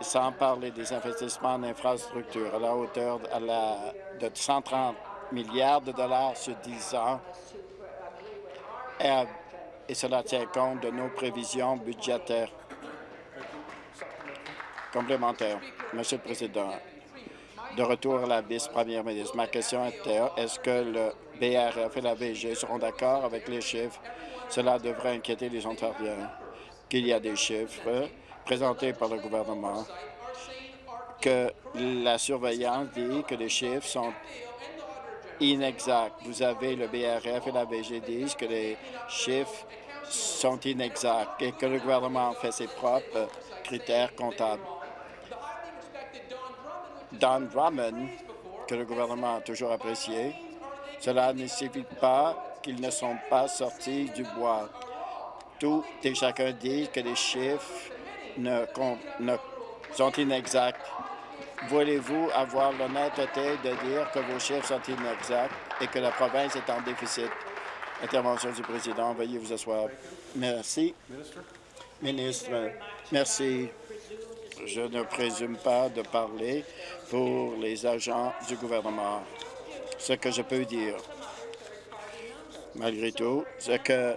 sans parler des investissements en infrastructure à la hauteur de 130 milliards de dollars sur 10 ans. Et, cela tient compte de nos prévisions budgétaires complémentaires. Monsieur le Président, de retour à la vice-première ministre, ma question était est-ce que le BRF et la VG seront d'accord avec les chiffres? Cela devrait inquiéter les Ontariens qu'il y a des chiffres présentés par le gouvernement que la surveillance dit que les chiffres sont inexacts. Vous avez le BRF et la VG disent que les chiffres sont inexacts et que le gouvernement fait ses propres critères comptables. Don Drummond, que le gouvernement a toujours apprécié, cela ne signifie pas qu'ils ne sont pas sortis du bois. Tout et chacun dit que les chiffres ne, sont inexacts. Voulez-vous avoir l'honnêteté de dire que vos chiffres sont inexacts et que la province est en déficit? Intervention du président. Veuillez vous asseoir. Merci. Ministre, merci. Je ne présume pas de parler pour les agents du gouvernement. Ce que je peux dire, malgré tout, c'est que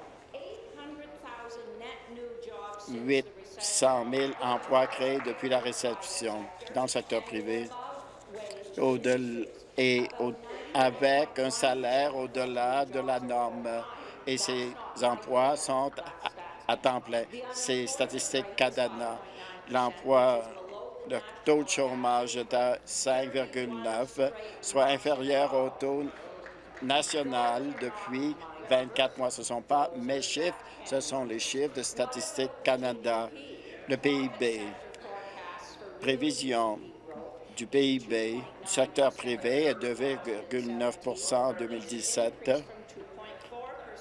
800 000 emplois créés depuis la réception dans le secteur privé et avec un salaire au-delà de la norme. Et ces emplois sont à, temps plein. Ces statistiques Cadana, l'emploi, le taux de chômage est à 5,9, soit inférieur au taux national depuis 24 mois. Ce ne sont pas mes chiffres, ce sont les chiffres de Statistique Canada. Le PIB, prévision du PIB du secteur privé est de 2,9 en 2017,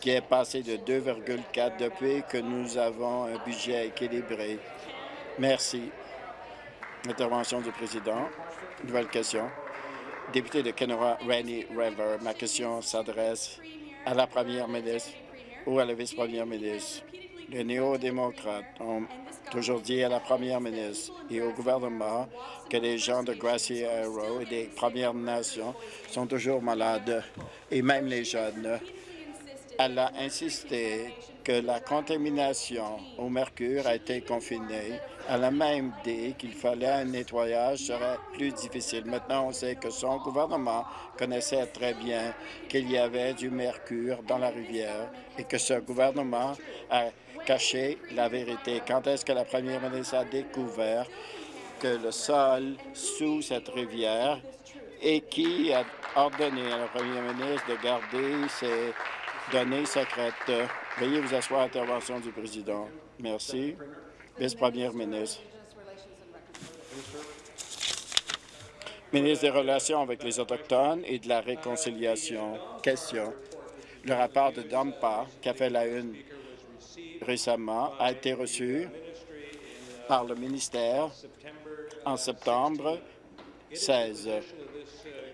qui est passé de 2,4 depuis que nous avons un budget équilibré. Merci. Intervention du président. Nouvelle question. Député de Kenora, Rainy River. Ma question s'adresse à la première ministre ou à la vice-première ministre. Les néo-démocrates ont toujours dit à la première ministre et au gouvernement que les gens de Grassy Arrow et des Premières Nations sont toujours malades, et même les jeunes. Elle a insisté que la contamination au mercure a été confinée. Elle a même dit qu'il fallait un nettoyage serait plus difficile. Maintenant, on sait que son gouvernement connaissait très bien qu'il y avait du mercure dans la rivière et que ce gouvernement a caché la vérité. Quand est-ce que la première ministre a découvert que le sol sous cette rivière et qui a ordonné à la première ministre de garder ses données secrètes? Veuillez vous asseoir, intervention du président. Merci. Vice-première ministre. Ministre des Relations avec les Autochtones et de la Réconciliation. Question. Le rapport de Dampa, qui a fait la une récemment, a été reçu par le ministère en septembre 16.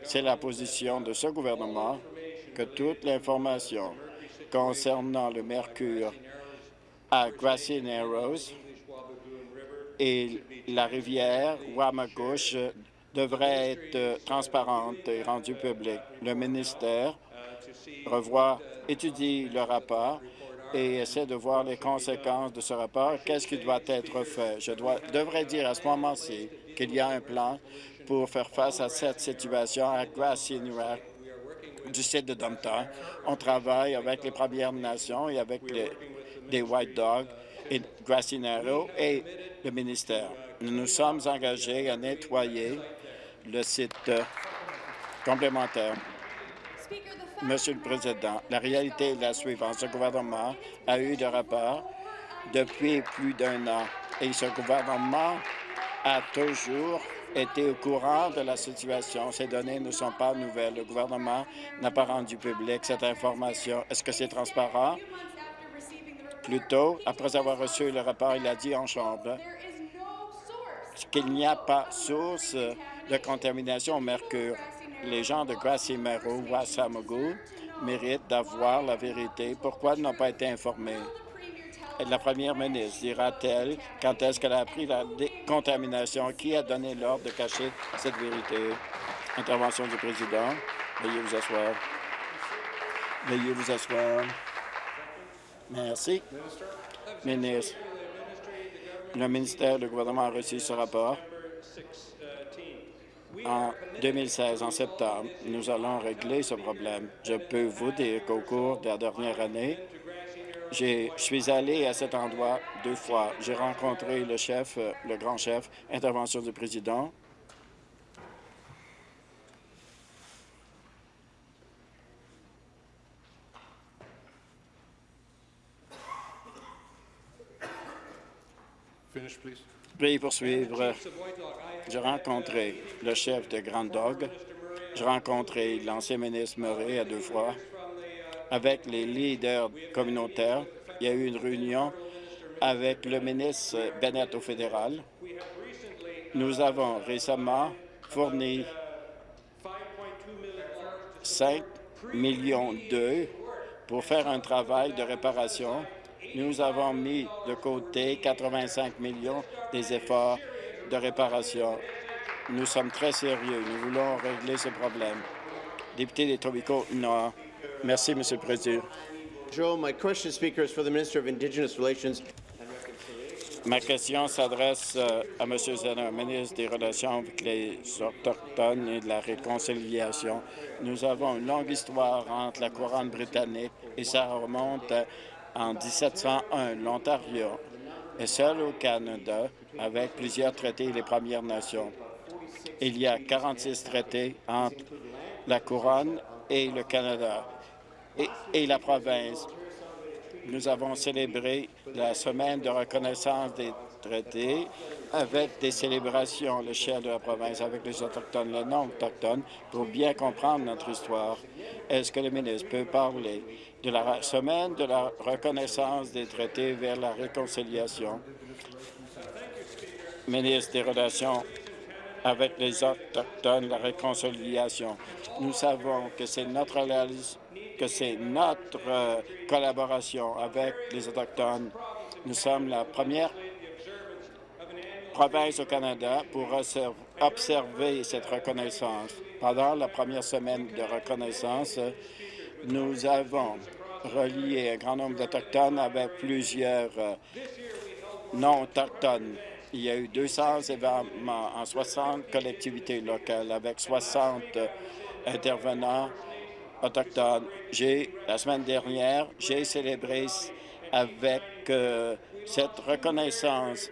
C'est la position de ce gouvernement que toute l'information concernant le mercure à Grassy Narrows et la rivière Wamagouche devrait être transparente et rendue publique. Le ministère revoit, étudie le rapport et essaie de voir les conséquences de ce rapport. Qu'est-ce qui doit être fait? Je dois, devrais dire à ce moment-ci qu'il y a un plan pour faire face à cette situation à Grassy du site de Dumpton. On travaille avec les Premières Nations et avec les, White Dogs et Grassy Narrow et le ministère. Nous nous sommes engagés à nettoyer le site complémentaire. Monsieur le Président, la réalité est la suivante. Ce gouvernement a eu de rapports depuis plus d'un an et ce gouvernement a toujours été au courant de la situation. Ces données ne sont pas nouvelles. Le gouvernement n'a pas rendu public cette information. Est-ce que c'est transparent? Plus tôt, après avoir reçu le rapport, il a dit en Chambre qu'il n'y a pas source de contamination au mercure. Les gens de ou Wassamogu méritent d'avoir la vérité. Pourquoi n'ont pas été informés? La première ministre dira-t-elle quand est-ce qu'elle a appris la contamination? Qui a donné l'ordre de cacher cette vérité? Intervention du président. Veuillez vous asseoir. Veuillez vous asseoir. Merci. Ministre, le ministère du gouvernement a reçu ce rapport en 2016, en septembre. Nous allons régler ce problème. Je peux vous dire qu'au cours de la dernière année, je suis allé à cet endroit deux fois. J'ai rencontré le chef, euh, le grand chef, intervention du président. Veuillez poursuivre. J'ai rencontré le chef de Grand Dog. J'ai rencontré l'ancien ministre Murray à deux fois avec les leaders communautaires. Il y a eu une réunion avec le ministre Bennett au fédéral. Nous avons récemment fourni 5 millions pour faire un travail de réparation. Nous avons mis de côté 85 millions des efforts de réparation. Nous sommes très sérieux. Nous voulons régler ce problème. Député des Tobacco Nord. Merci, Monsieur le Président. Ma question s'adresse euh, à M. Zenner, ministre des Relations avec les Autochtones et de la Réconciliation. Nous avons une longue histoire entre la couronne britannique et ça remonte en 1701. L'Ontario est seul au Canada avec plusieurs traités et les Premières Nations. Il y a 46 traités entre la couronne et le Canada et, la province. Nous avons célébré la semaine de reconnaissance des traités avec des célébrations à l'échelle de la province avec les Autochtones, les non-autochtones, pour bien comprendre notre histoire. Est-ce que le ministre peut parler de la semaine de la reconnaissance des traités vers la réconciliation? Ministre des Relations avec les Autochtones, la réconciliation. Nous savons que c'est notre que c'est notre euh, collaboration avec les Autochtones. Nous sommes la première province au Canada pour observer cette reconnaissance. Pendant la première semaine de reconnaissance, nous avons relié un grand nombre d'Autochtones avec plusieurs euh, non-autochtones. Il y a eu 200 événements en 60 collectivités locales avec 60 euh, intervenants autochtones. La semaine dernière, j'ai célébré avec euh, cette reconnaissance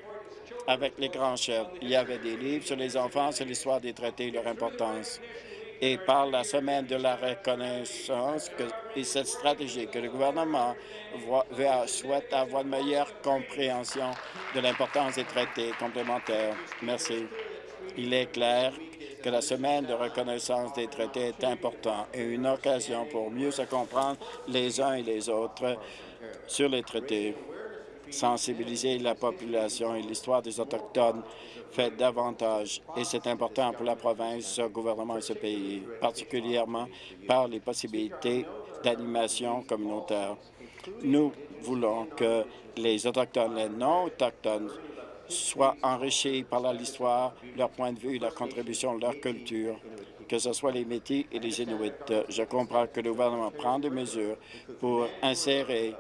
avec les grands chefs. Il y avait des livres sur les enfants, sur l'histoire des traités et leur importance. Et par la semaine de la reconnaissance et cette stratégie que le gouvernement souhaite avoir une meilleure compréhension de l'importance des traités complémentaires. Merci. Il est clair que la semaine de reconnaissance des traités est importante et une occasion pour mieux se comprendre les uns et les autres sur les traités. Sensibiliser la population et l'histoire des Autochtones fait davantage et c'est important pour la province, ce gouvernement et ce pays, particulièrement par les possibilités d'animation communautaire. Nous voulons que les Autochtones, les non-Autochtones soient enrichis par l'histoire, leur point de vue, leur contribution, leur culture, que ce soit les Métis et les Inuits. Je comprends que le gouvernement prend des mesures pour insérer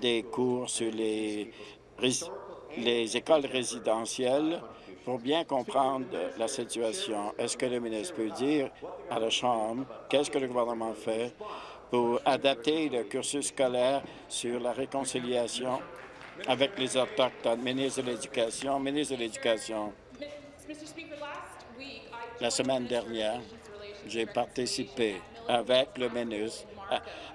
des cours sur les, les écoles résidentielles pour bien comprendre la situation. Est-ce que le ministre peut dire à la Chambre qu'est-ce que le gouvernement fait pour adapter le cursus scolaire sur la réconciliation avec les Autochtones. Ministre de l'Éducation, ministre de l'Éducation. La semaine dernière, j'ai participé avec le ministre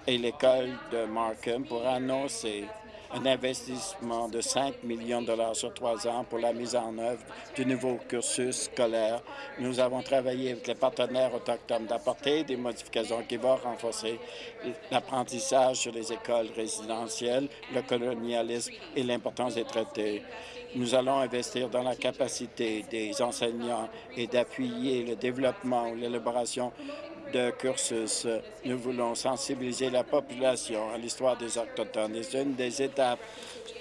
et l'école de Markham pour annoncer un investissement de 5 millions de dollars sur trois ans pour la mise en œuvre du nouveau cursus scolaire. Nous avons travaillé avec les partenaires autochtones d'apporter des modifications qui vont renforcer l'apprentissage sur les écoles résidentielles, le colonialisme et l'importance des traités. Nous allons investir dans la capacité des enseignants et d'appuyer le développement ou l'élaboration cursus. Nous voulons sensibiliser la population à l'histoire des Autochtones. C'est une des étapes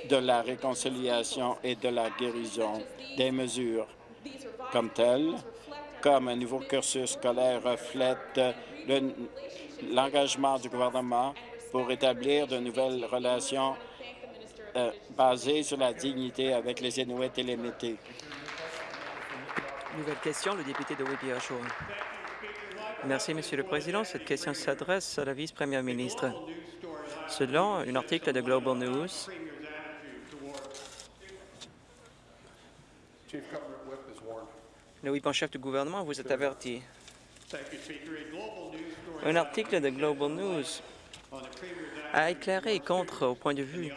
de la réconciliation et de la guérison. Des mesures comme telles, comme un nouveau cursus scolaire reflète l'engagement du gouvernement pour établir de nouvelles relations euh, basées sur la dignité avec les Inuits et les Métis. Nouvelle question, le député de Whitby Merci, Monsieur le Président. Cette question s'adresse à la vice-première ministre. Selon un article de Global News, le whip en chef du gouvernement vous est averti. Un article de Global News a éclairé contre, au point de vue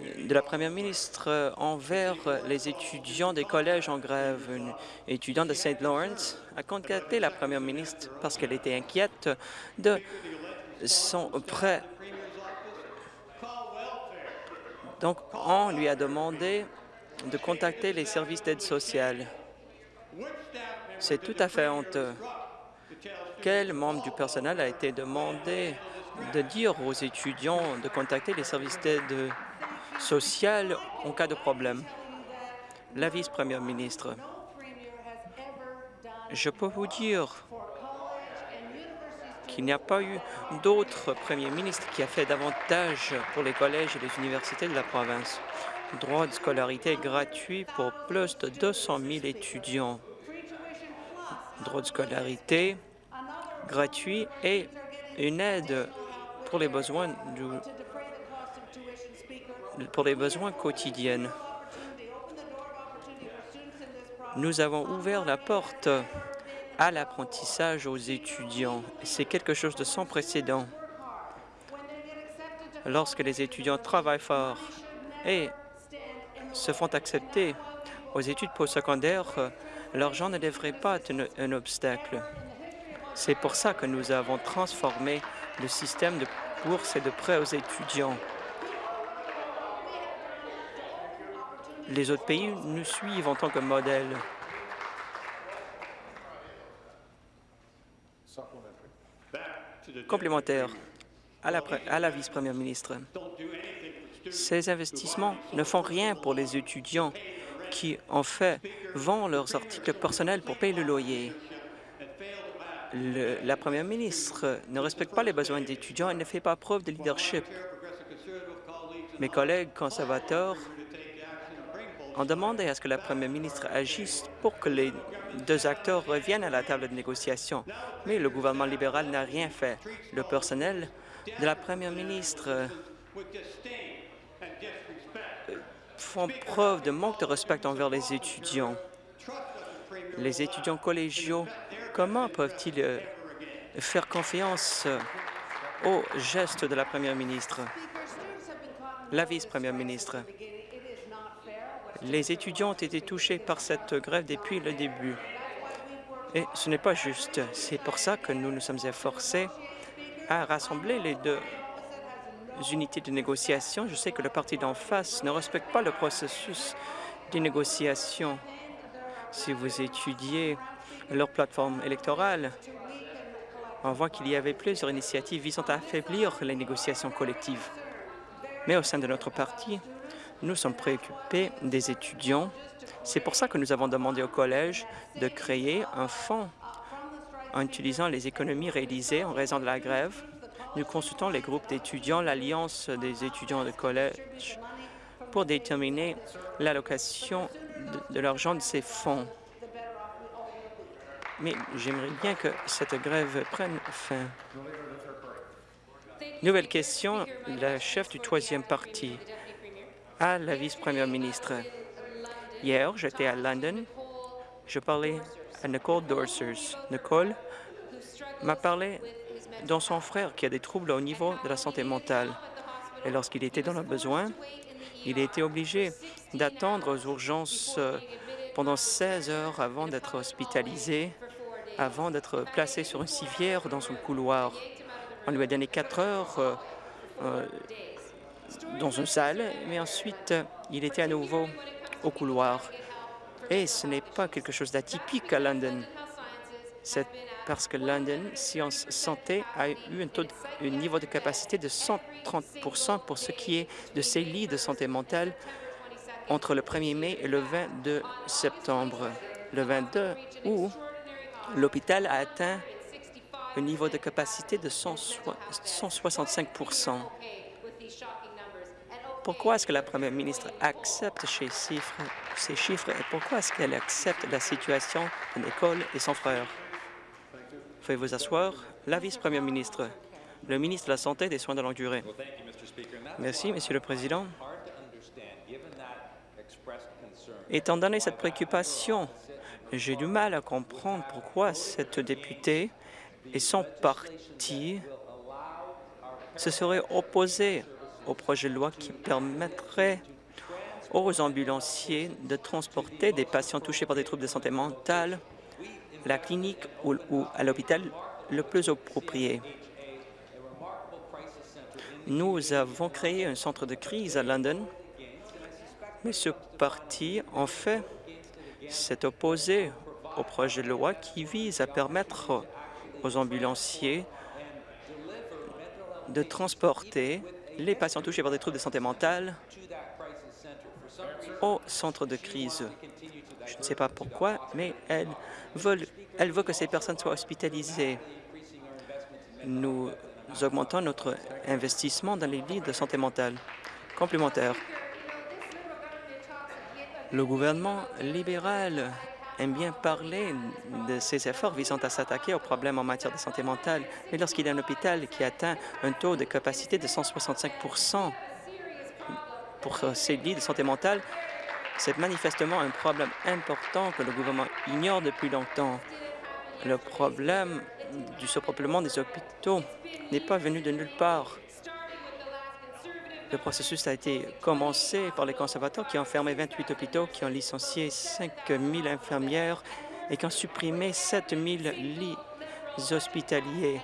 de la première ministre envers les étudiants des collèges en grève. Une étudiante de St. Lawrence a contacté la première ministre parce qu'elle était inquiète de son prêt. Donc, on lui a demandé de contacter les services d'aide sociale. C'est tout à fait honteux. Quel membre du personnel a été demandé de dire aux étudiants de contacter les services d'aide sociale en cas de problème. La vice-première ministre, je peux vous dire qu'il n'y a pas eu d'autre premier ministre qui a fait davantage pour les collèges et les universités de la province. Droit de scolarité gratuit pour plus de 200 000 étudiants. Droit de scolarité gratuit et une aide pour les besoins du pour les besoins quotidiens. Nous avons ouvert la porte à l'apprentissage aux étudiants. C'est quelque chose de sans précédent. Lorsque les étudiants travaillent fort et se font accepter aux études postsecondaires, l'argent ne devrait pas être un obstacle. C'est pour ça que nous avons transformé le système de bourse et de prêts aux étudiants. Les autres pays nous suivent en tant que modèle. Complémentaire à la, vice-première ministre. Ces investissements ne font rien pour les étudiants qui, en fait, vendent leurs articles personnels pour payer le loyer. la première ministre ne respecte pas les besoins des étudiants et ne fait pas preuve de leadership. Mes collègues conservateurs on demandé à ce que la première ministre agisse pour que les deux acteurs reviennent à la table de négociation, mais le gouvernement libéral n'a rien fait. Le personnel de la première ministre euh, font preuve de manque de respect envers les étudiants. Les étudiants collégiaux, comment peuvent-ils euh, faire confiance euh, aux gestes de la première ministre? La vice-première ministre. Les étudiants ont été touchés par cette grève depuis le début. Et ce n'est pas juste. C'est pour ça que nous nous sommes efforcés à rassembler les deux unités de négociation. Je sais que le parti d'en face ne respecte pas le processus de négociation. Si vous étudiez leur plateforme électorale, on voit qu'il y avait plusieurs initiatives visant à affaiblir les négociations collectives. Mais au sein de notre parti, nous sommes préoccupés des étudiants. C'est pour ça que nous avons demandé au collège de créer un fonds en utilisant les économies réalisées en raison de la grève. Nous consultons les groupes d'étudiants, l'Alliance des étudiants de collège, pour déterminer l'allocation de, de l'argent de ces fonds. Mais j'aimerais bien que cette grève prenne fin. Nouvelle question, la chef du troisième parti à la vice-première ministre. Hier, j'étais à London. Je parlais à Nicole Dorsers. Nicole m'a parlé de son frère qui a des troubles au niveau de la santé mentale. Et lorsqu'il était dans le besoin, il a été obligé d'attendre aux urgences euh, pendant 16 heures avant d'être hospitalisé, avant d'être placé sur une civière dans son couloir. On lui a donné 4 heures euh, euh, dans une salle, mais ensuite, il était à nouveau au couloir. Et ce n'est pas quelque chose d'atypique à London. C'est parce que London Science Santé a eu un, niveau de capacité de 130% pour ce qui est de ses lits de santé mentale entre le 1er mai et le 22 septembre. Le 22 août, l'hôpital a atteint un niveau de capacité de 165 Pourquoi est-ce que la première ministre accepte ces chiffres, et pourquoi est-ce qu'elle accepte la situation de l'école et son frère? Veuillez vous asseoir. La vice-première ministre, le ministre de la Santé et des soins de longue durée. Merci, Monsieur le Président. Étant donné cette préoccupation, j'ai du mal à comprendre pourquoi cette députée et son parti se seraient opposés au projet de loi qui permettrait aux ambulanciers de transporter des patients touchés par des troubles de santé mentale à la clinique ou, à l'hôpital le plus approprié. Nous avons créé un centre de crise à London, mais ce parti, en fait, s'est opposé au projet de loi qui vise à permettre aux ambulanciers de transporter les patients touchés par des troubles de santé mentale au centre de crise. Je ne sais pas pourquoi, mais elle veut, que ces personnes soient hospitalisées. Nous augmentons notre investissement dans les lits de santé mentale. Complémentaire. Le gouvernement libéral aime bien parler de ses efforts visant à s'attaquer aux problèmes en matière de santé mentale, mais lorsqu'il y a un hôpital qui atteint un taux de capacité de 165% pour ses lits de santé mentale, c'est manifestement un problème important que le gouvernement ignore depuis longtemps. Le problème du surpeuplement des hôpitaux n'est pas venu de nulle part. Le processus a été commencé par les conservateurs qui ont fermé 28 hôpitaux, qui ont licencié 5 000 infirmières et qui ont supprimé 7 000 lits hospitaliers.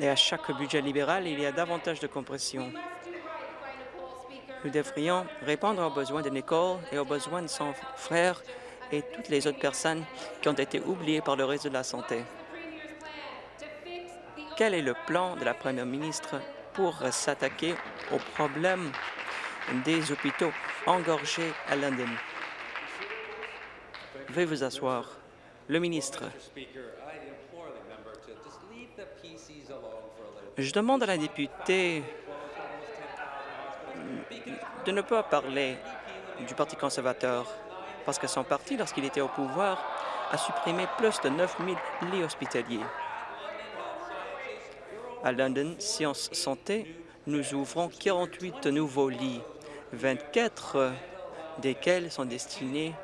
Et à chaque budget libéral, il y a davantage de compression. Nous devrions répondre aux besoins de Nicole et aux besoins de son frère et toutes les autres personnes qui ont été oubliées par le réseau de la santé. Quel est le plan de la première ministre pour s'attaquer aux problèmes des hôpitaux engorgés à London. Veuillez vous asseoir. Le ministre. Je demande à la députée de ne pas parler du Parti conservateur parce que son parti, lorsqu'il était au pouvoir, a supprimé plus de 9 000 lits hospitaliers. À London Science Santé, nous ouvrons 48 nouveaux lits, 24 desquels sont destinés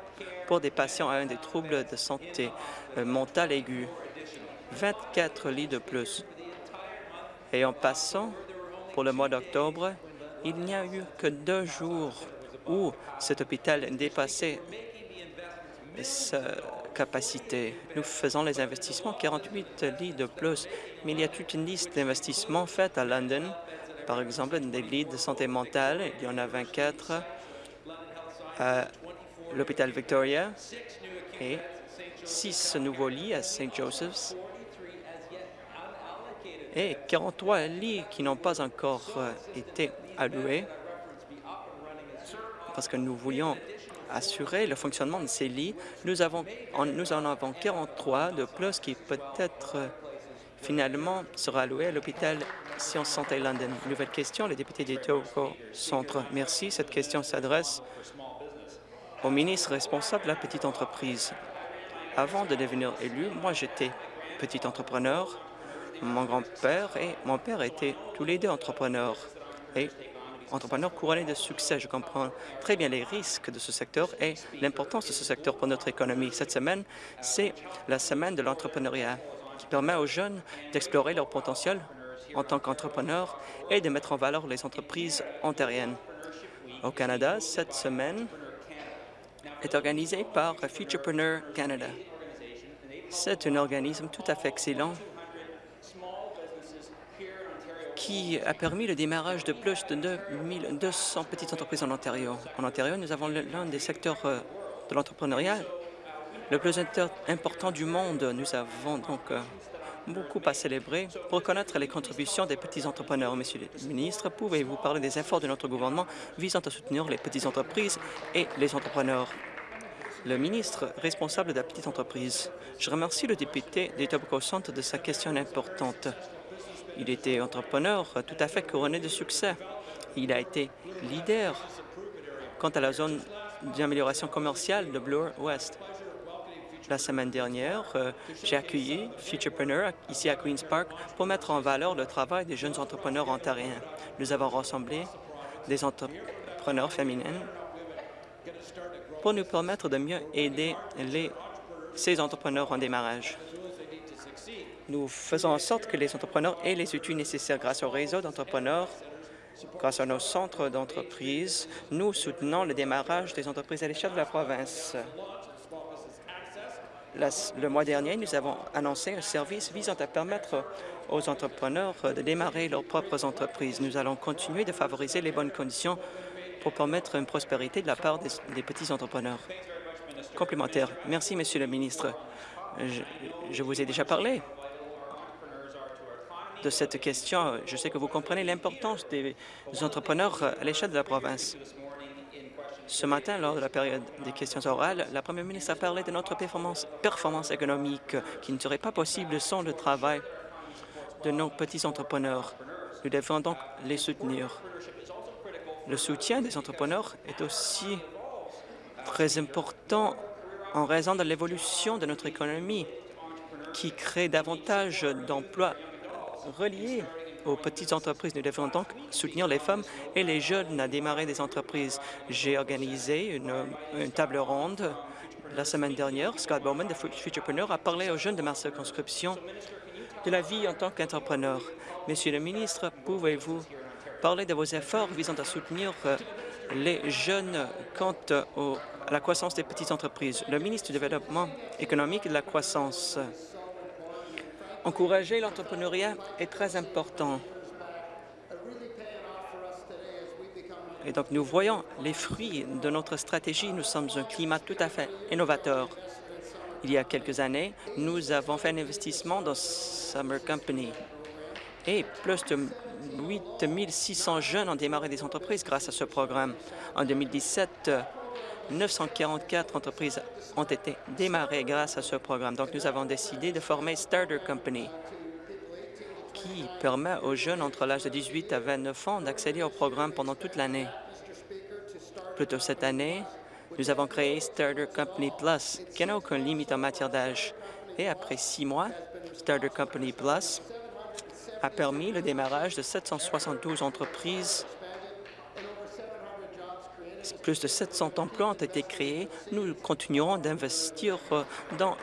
pour des patients un des troubles de santé euh, mentale aiguë. 24 lits de plus. Et en passant, pour le mois d'octobre, il n'y a eu que deux jours où cet hôpital dépassait sa capacité. Nous faisons les investissements, 48 lits de plus, mais il y a toute une liste d'investissements faits à London. Par exemple, des lits de santé mentale, il y en a 24 à l'hôpital Victoria et 6 nouveaux lits à St. Joseph's et 43 lits qui n'ont pas encore été alloués parce que nous voulions assurer le fonctionnement de ces lits. Nous, en avons 43 de plus qui peut-être finalement sera alloué à l'hôpital Sciences Santé London. Nouvelle question, le député d'Etobicoke Centre. Merci. Cette question s'adresse au ministre responsable de la petite entreprise. Avant de devenir élu, moi j'étais petit entrepreneur. Mon grand-père et mon père étaient tous les deux entrepreneurs. Entrepreneur couronné de succès. Je comprends très bien les risques de ce secteur et l'importance de ce secteur pour notre économie. Cette semaine, c'est la semaine de l'entrepreneuriat qui permet aux jeunes d'explorer leur potentiel en tant qu'entrepreneur et de mettre en valeur les entreprises ontariennes. Au Canada, cette semaine est organisée par Futurepreneur Canada. C'est un organisme tout à fait excellent qui a permis le démarrage de plus de 200 petites entreprises en Ontario. En Ontario, nous avons l'un des secteurs euh, de l'entrepreneuriat le plus important du monde. Nous avons donc euh, beaucoup à célébrer pour reconnaître les contributions des petits entrepreneurs. Monsieur le ministre, pouvez-vous parler des efforts de notre gouvernement visant à soutenir les petites entreprises et les entrepreneurs? Le ministre responsable de la petite entreprise. Je remercie le député d'Etobicoke Centre de sa question importante. Il était entrepreneur tout à fait couronné de succès. Il a été leader quant à la zone d'amélioration commerciale de Bloor West. La semaine dernière, euh, j'ai accueilli Futurepreneur ici à Queen's Park pour mettre en valeur le travail des jeunes entrepreneurs ontariens. Nous avons rassemblé des entrepreneurs féminines pour nous permettre de mieux aider ces entrepreneurs en démarrage. Nous faisons en sorte que les entrepreneurs aient les outils nécessaires grâce au réseau d'entrepreneurs Grâce à nos centres d'entreprise, nous soutenons le démarrage des entreprises à l'échelle de la province le mois dernier, nous avons annoncé un service visant à permettre aux entrepreneurs de démarrer leurs propres entreprises. Nous allons continuer de favoriser les bonnes conditions pour permettre une prospérité de la part des, petits entrepreneurs. Complémentaire. Merci, Monsieur le ministre. Je, je vous ai déjà parlé de cette question. Je sais que vous comprenez l'importance des entrepreneurs à l'échelle de la province. Ce matin, lors de la période des questions orales, la première ministre a parlé de notre performance, performance économique qui ne serait pas possible sans le travail de nos petits entrepreneurs. Nous devons donc les soutenir. Le soutien des entrepreneurs est aussi très important en raison de l'évolution de notre économie qui crée davantage d'emplois reliés aux petites entreprises. Nous devons donc soutenir les femmes et les jeunes à démarrer des entreprises. J'ai organisé une, table ronde la semaine dernière. Scott Bowman de Futurepreneur a parlé aux jeunes de ma circonscription de la vie en tant qu'entrepreneur. Monsieur le ministre, pouvez-vous parler de vos efforts visant à soutenir euh, les jeunes quant à la croissance des petites entreprises? Le ministre du Développement économique et de la croissance Encourager l'entrepreneuriat est très important. Et donc, nous voyons les fruits de notre stratégie. Nous sommes un climat tout à fait innovateur. Il y a quelques années, nous avons fait un investissement dans Summer Company et plus de 8 600 jeunes ont démarré des entreprises grâce à ce programme. En 2017, 944 entreprises ont été démarrées grâce à ce programme. Donc, nous avons décidé de former Starter Company, qui permet aux jeunes entre l'âge de 18 à 29 ans d'accéder au programme pendant toute l'année. Plus tôt cette année, nous avons créé Starter Company Plus, qui n'a aucune limite en matière d'âge. Et après six mois, Starter Company Plus a permis le démarrage de 772 entreprises plus de 700 emplois ont été créés. Nous continuerons d'investir dans